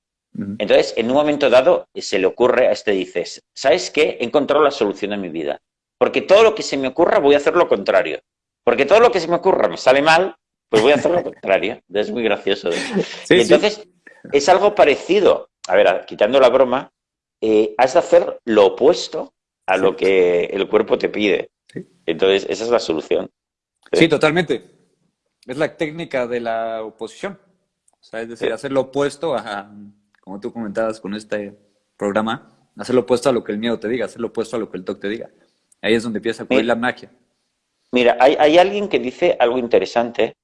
Entonces, en un momento dado, se le ocurre a este, dices, ¿sabes qué? He encontrado la solución a mi vida. Porque todo lo que se me ocurra voy a hacer lo contrario. Porque todo lo que se me ocurra me sale mal, pues voy a hacer lo contrario. Es muy gracioso. entonces, es algo parecido. A ver, quitando la broma, eh, has de hacer lo opuesto a lo que el cuerpo te pide. Entonces, esa es la solución. Sí, totalmente. Es la técnica de la oposición. O sea, es decir, hacer lo opuesto a, como tú comentabas con este programa, hacer lo opuesto a lo que el miedo te diga, hacer lo opuesto a lo que el TOC te diga. Ahí es donde empieza a ocurrir la magia. Mira, hay, alguien que dice algo interesante.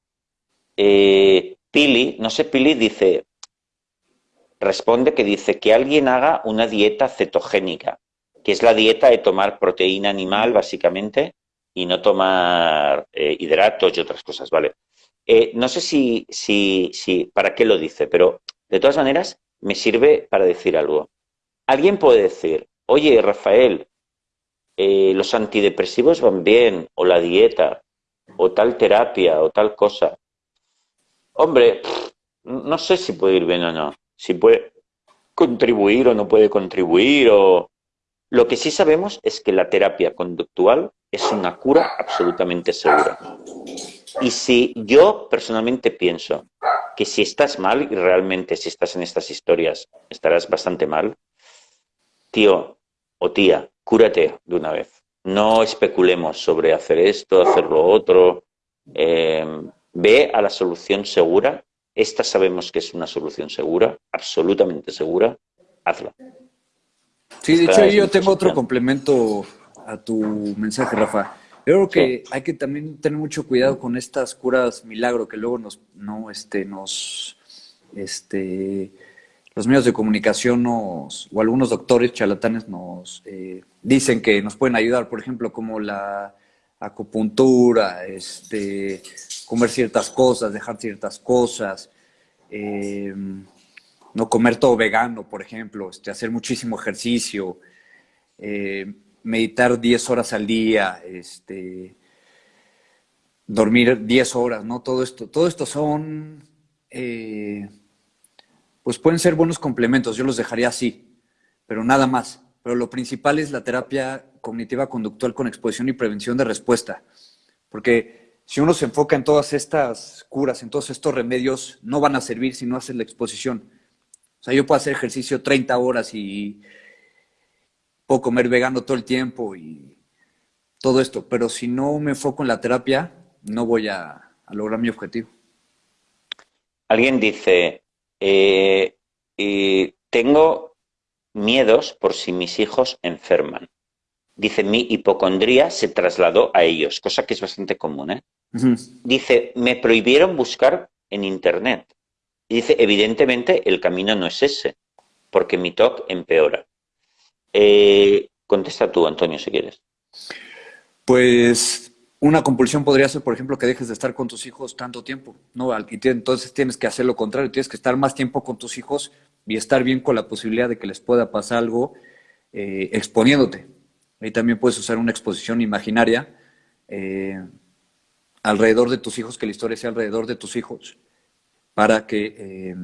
Eh, Pili, no sé, Pili dice, responde que dice que alguien haga una dieta cetogénica, que es la dieta de tomar proteína animal, básicamente, y no tomar eh, hidratos y otras cosas, ¿vale? Eh, no sé si, si, si, para qué lo dice, pero de todas maneras, me sirve para decir algo. Alguien puede decir, oye, Rafael, eh, los antidepresivos van bien, o la dieta, o tal terapia, o tal cosa. Hombre, no sé si puede ir bien o no. Si puede, contribuir o no puede contribuir o... Lo que sí sabemos es que la terapia conductual es una cura absolutamente segura. Y si yo personalmente pienso que si estás mal, y realmente si estás en estas historias estarás bastante mal, tío o tía, cúrate de una vez. No especulemos sobre hacer esto, hacer lo otro. Em, ve a la solución segura. Esta sabemos que es una solución segura, absolutamente segura. Hazla. Sí, de hecho yo tengo otro complemento a tu mensaje, Rafa. Yo creo que hay que también tener mucho cuidado con estas curas milagro que luego nos, no, este, nos, este, los medios de comunicación nos, o algunos doctores charlatanes nos eh, dicen que nos pueden ayudar, por ejemplo, como la acupuntura, este, comer ciertas cosas, dejar ciertas cosas, eh, no comer todo vegano, por ejemplo, este, hacer muchísimo ejercicio, eh, meditar 10 horas al día, este, dormir 10 horas, ¿no? Todo esto, todo esto son, eh, pues pueden ser buenos complementos, yo los dejaría así, pero nada más. Pero lo principal es la terapia cognitiva conductual con exposición y prevención de respuesta, porque si uno se enfoca en todas estas curas, en todos estos remedios, no van a servir si no haces la exposición. O sea, yo puedo hacer ejercicio 30 horas y puedo comer vegano todo el tiempo y todo esto, pero si no me enfoco en la terapia, no voy a, lograr mi objetivo. Alguien dice, eh, tengo miedos por si mis hijos enferman. Dice, mi hipocondría se trasladó a ellos, cosa que es bastante común. ¿eh? Dice, me prohibieron buscar en Internet. dice, evidentemente el camino no es ese, porque mi TOC empeora. Eh, contesta tú, Antonio, si quieres. Pues una compulsión podría ser, por ejemplo, que dejes de estar con tus hijos tanto tiempo, ¿no? Entonces tienes que hacer lo contrario, tienes que estar más tiempo con tus hijos y estar bien con la posibilidad de que les pueda pasar algo eh, exponiéndote. Ahí también puedes usar una exposición imaginaria eh, alrededor de tus hijos, que la historia sea alrededor de tus hijos, para que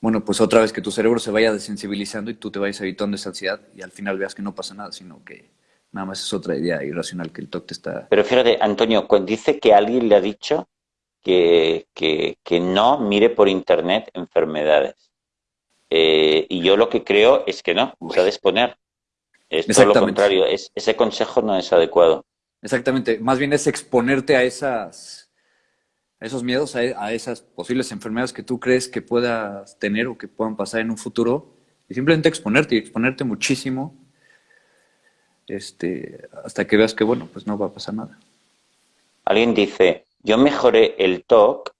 bueno, pues otra vez que tu cerebro se vaya desensibilizando y tú te vayas evitando esa ansiedad y al final veas que no pasa nada, sino que nada más es otra idea irracional que el TOC te está... Pero fíjate, Antonio, cuando dice que alguien le ha dicho que, no mire por internet enfermedades. Eh, y yo lo que creo es que no, se ha de exponer. Es todo lo contrario, es, ese consejo no es adecuado. Exactamente, más bien es exponerte a esas a esos miedos, a, esas posibles enfermedades que tú crees que puedas tener o que puedan pasar en un futuro, y simplemente exponerte y exponerte muchísimo este, hasta que veas que, bueno, pues no va a pasar nada. Alguien dice, yo mejoré el TOC,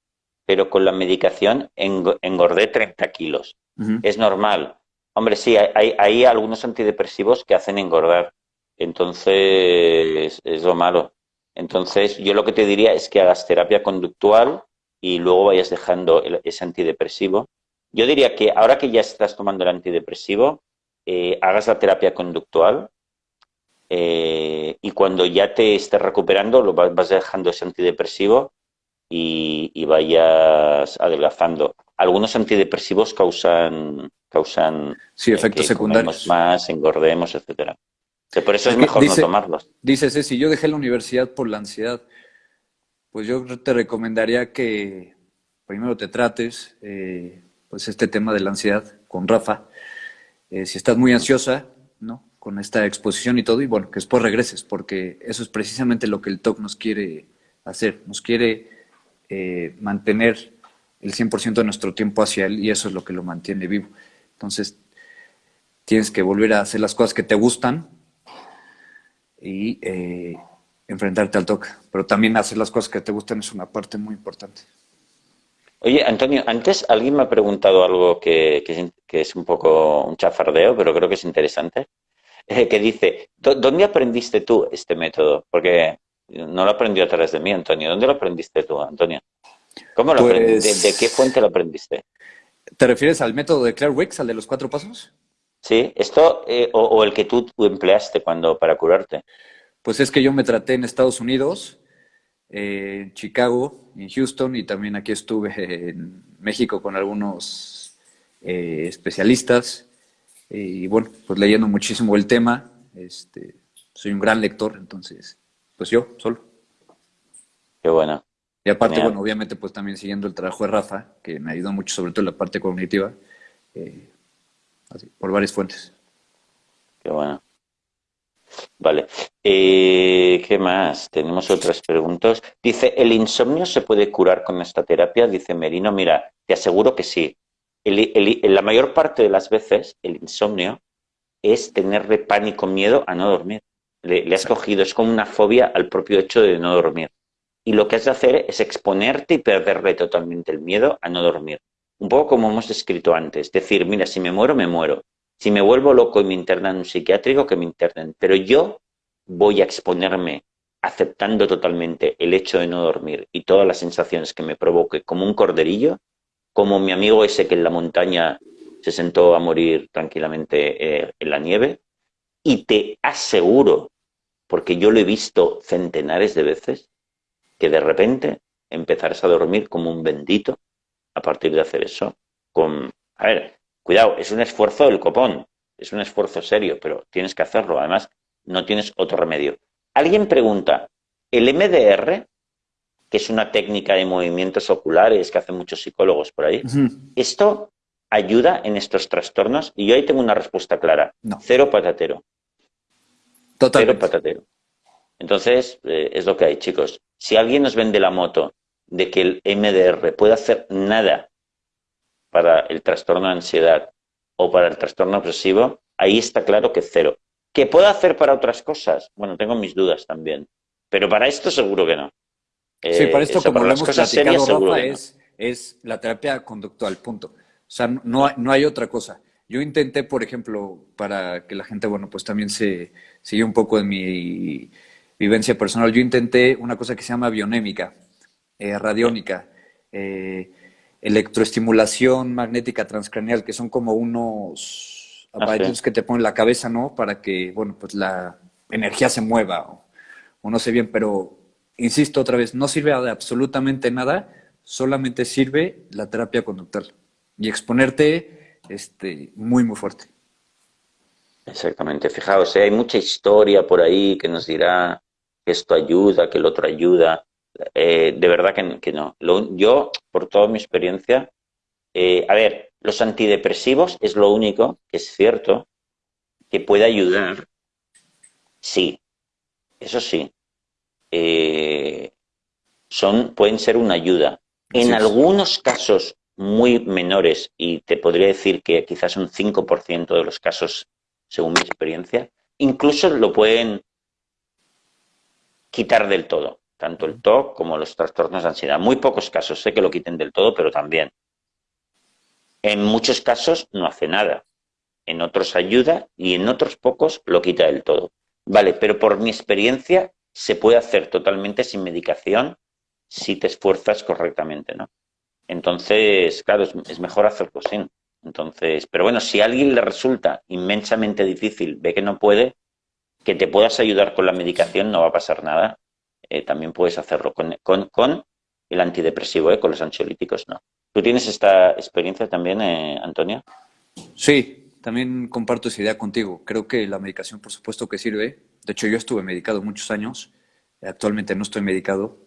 pero con la medicación engordé 30 kilos. Es normal. Hombre, sí, hay, hay algunos antidepresivos que hacen engordar. Entonces, es lo malo. Entonces, yo lo que te diría es que hagas terapia conductual y luego vayas dejando ese antidepresivo. Yo diría que ahora que ya estás tomando el antidepresivo, eh, hagas la terapia conductual eh, y cuando ya te estés recuperando, lo vas, dejando ese antidepresivo y, vayas adelgazando. Algunos antidepresivos causan, causan sí, efectos eh, secundarios. más, engordemos, etcétera por eso es mejor no tomarlos. Dices, si yo dejé la universidad por la ansiedad, pues yo te recomendaría que primero te trates eh, pues este tema de la ansiedad con Rafa. Eh, si estás muy ansiosa, ¿no? Con esta exposición y todo, y bueno, que después regreses, porque eso es precisamente lo que el TOC nos quiere hacer. Nos quiere eh, mantener el 100% de nuestro tiempo hacia él y eso es lo que lo mantiene vivo. Entonces, tienes que volver a hacer las cosas que te gustan, y eh, enfrentarte al toque. Pero también hacer las cosas que te gustan es una parte muy importante. Oye, Antonio, antes alguien me ha preguntado algo que, que, es un poco un chafardeo, pero creo que es interesante, eh, que dice, ¿dónde aprendiste tú este método? Porque no lo aprendió a través de mí, Antonio. ¿Dónde lo aprendiste tú, Antonio? ¿Cómo lo aprendiste? ¿De, qué fuente lo aprendiste? ¿Te refieres al método de Claire Wicks, al de los cuatro pasos? Sí, esto eh, o, el que tú, empleaste cuando para curarte. Pues es que yo me traté en Estados Unidos, en Chicago, en Houston y también aquí estuve en México con algunos eh, especialistas, y bueno, pues leyendo muchísimo el tema, este, soy un gran lector, entonces, pues yo, solo. Qué bueno. Y aparte, bueno, obviamente, pues también siguiendo el trabajo de Rafa, que me ayudó mucho, sobre todo en la parte cognitiva, eh, así, por varias fuentes. Qué bueno. Vale. Eh, ¿Qué más? Tenemos otras preguntas. Dice, ¿el insomnio se puede curar con esta terapia? Dice Merino, mira, te aseguro que sí. la mayor parte de las veces el insomnio es tenerle pánico, miedo a no dormir. Le, has cogido, es como una fobia al propio hecho de no dormir. Y lo que has de hacer es exponerte y perderle totalmente el miedo a no dormir. Un poco como hemos descrito antes. Decir, mira, si me muero, me muero. Si me vuelvo loco y me internan en un psiquiátrico, que me internen. Pero yo voy a exponerme aceptando totalmente el hecho de no dormir y todas las sensaciones que me provoque como un corderillo, como mi amigo ese que en la montaña se sentó a morir tranquilamente eh, en la nieve, y te aseguro, porque yo lo he visto centenares de veces, que de repente empezarás a dormir como un bendito a partir de hacer eso. Con, a ver, Cuidado, es un esfuerzo del copón, es un esfuerzo serio, pero tienes que hacerlo. Además, no tienes otro remedio. Alguien pregunta, ¿el MDR, que es una técnica de movimientos oculares que hacen muchos psicólogos por ahí, ¿esto ayuda en estos trastornos? Y yo ahí tengo una respuesta clara. Cero patatero. Total. Cero patatero. Entonces, eh, es lo que hay, chicos. Si alguien nos vende la moto de que el MDR puede hacer nada para el trastorno de ansiedad o para el trastorno obsesivo, ahí está claro que cero. ¿Qué puedo hacer para otras cosas? Bueno, tengo mis dudas también. Pero para esto seguro que no. sí, para esto, como lo hemos platicado, Rafa, es, es la terapia conductual, punto. O sea, no, no hay otra cosa. Yo intenté, por ejemplo, para que la gente, bueno, pues también se siga un poco en mi vivencia personal, yo intenté una cosa que se llama bionémica, eh, radiónica. Eh, electroestimulación magnética transcranial, que son como unos aparatos que te ponen la cabeza, ¿no? Para que, bueno, pues la energía se mueva o, no sé bien, pero insisto otra vez, no sirve de absolutamente nada, solamente sirve la terapia conductual y exponerte este, muy, muy fuerte. Exactamente, fijaos, ¿eh? hay mucha historia por ahí que nos dirá que esto ayuda, que el otro ayuda. Eh, de verdad que, no. yo, por toda mi experiencia, eh, a ver, los antidepresivos es lo único que es cierto que puede ayudar. Sí, eso sí. Eh, son, pueden ser una ayuda. En algunos casos muy menores, y te podría decir que quizás un 5% de los casos, según mi experiencia, incluso lo pueden quitar del todo tanto el TOC como los trastornos de ansiedad. Muy pocos casos sé que lo quiten del todo, pero también. En muchos casos no hace nada, en otros ayuda y en otros pocos lo quita del todo. Vale, pero por mi experiencia se puede hacer totalmente sin medicación si te esfuerzas correctamente, ¿no? Entonces, claro, es, mejor hacerlo sin. Entonces, pero bueno, si a alguien le resulta inmensamente difícil, ve que no puede, que te puedas ayudar con la medicación no va a pasar nada eh, también puedes hacerlo con, con, el antidepresivo, ¿eh? con los ansiolíticos no. ¿Tú tienes esta experiencia también, eh, Antonio? Sí, también comparto esa idea contigo. Creo que la medicación, por supuesto que sirve. De hecho, yo estuve medicado muchos años. Actualmente no estoy medicado.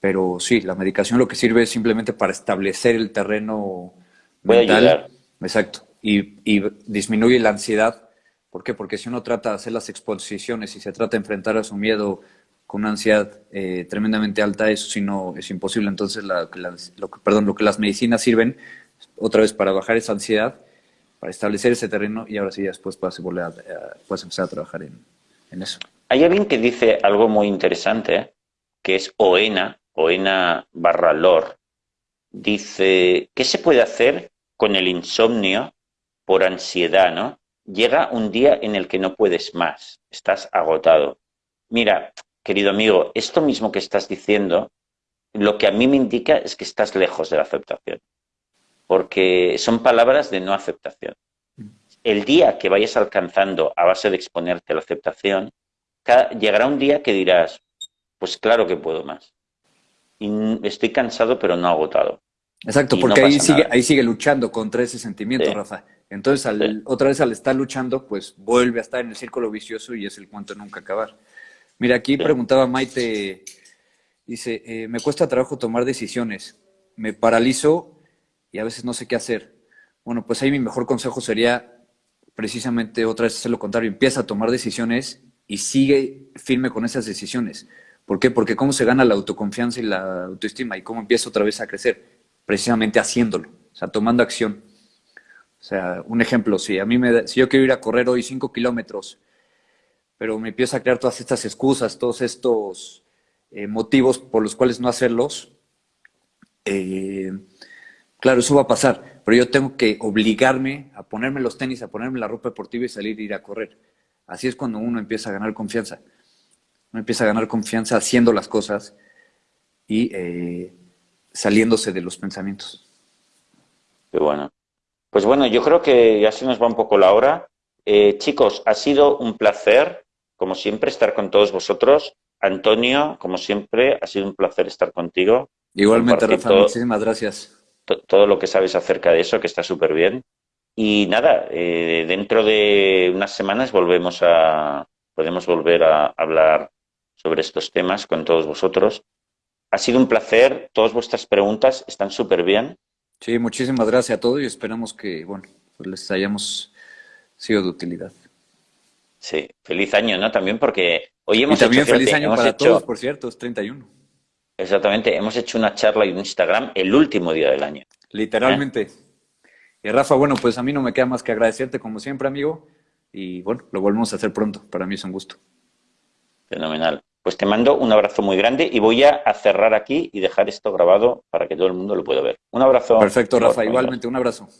Pero sí, la medicación lo que sirve es simplemente para establecer el terreno mental. Exacto. Y, y disminuye la ansiedad. ¿Por qué? Porque si uno trata de hacer las exposiciones y se trata de enfrentar a su miedo una ansiedad eh, tremendamente alta, eso sí no es imposible. Entonces, lo, que, perdón, lo que las medicinas sirven otra vez para bajar esa ansiedad, para establecer ese terreno y ahora sí después puedes, volver a, puedes empezar a trabajar en, eso. Hay alguien que dice algo muy interesante, que es Oena, Oena barra Lor. Dice, ¿qué se puede hacer con el insomnio por ansiedad, no? Llega un día en el que no puedes más, estás agotado. Mira, querido amigo, esto mismo que estás diciendo, lo que a mí me indica es que estás lejos de la aceptación, porque son palabras de no aceptación. El día que vayas alcanzando a base de exponerte a la aceptación, llegará un día que dirás, pues claro que puedo más. Y estoy cansado pero no agotado. Exacto, porque ahí, sigue, ahí sigue luchando contra ese sentimiento, Rafa. Entonces, al, otra vez al estar luchando, pues vuelve a estar en el círculo vicioso y es el cuento nunca acabar. Mira, aquí preguntaba Maite, dice, eh, me cuesta trabajo tomar decisiones, me paralizo y a veces no sé qué hacer. Bueno, pues ahí mi mejor consejo sería precisamente otra vez hacer lo contrario, empieza a tomar decisiones y sigue firme con esas decisiones. ¿Por qué? Porque cómo se gana la autoconfianza y la autoestima y cómo empieza otra vez a crecer, precisamente haciéndolo, o sea, tomando acción. O sea, un ejemplo, si a mí me, si yo quiero ir a correr hoy cinco kilómetros, pero me empiezo a crear todas estas excusas, todos estos eh, motivos por los cuales no hacerlos, eh, claro, eso va a pasar, pero yo tengo que obligarme a ponerme los tenis, a ponerme la ropa deportiva y salir e ir a correr. Así es cuando uno empieza a ganar confianza. Uno empieza a ganar confianza haciendo las cosas y eh, saliéndose de los pensamientos. Qué bueno. Pues bueno, yo creo que ya se nos va un poco la hora. Chicos, ha sido un placer, como siempre, estar con todos vosotros. Antonio, como siempre, ha sido un placer estar contigo. Igualmente, Rafa, muchísimas gracias. Todo lo que sabes acerca de eso, que está súper bien. Y nada, eh, dentro de unas semanas volvemos a, podemos volver a hablar sobre estos temas con todos vosotros. Ha sido un placer, todas vuestras preguntas están súper bien. Sí, muchísimas gracias a todos y esperamos que, bueno, pues les hayamos sido de utilidad. Sí, feliz año, ¿no? También porque hoy hemos y también feliz año para todos, por cierto, es 31. Exactamente, hemos hecho una charla en Instagram el último día del año. Literalmente. Y Rafa, bueno, pues a mí no me queda más que agradecerte como siempre, amigo. Y bueno, lo volvemos a hacer pronto. Para mí es un gusto. Fenomenal. Pues te mando un abrazo muy grande y voy a cerrar aquí y dejar esto grabado para que todo el mundo lo pueda ver. Un abrazo. Perfecto, Rafa. Igualmente, un abrazo.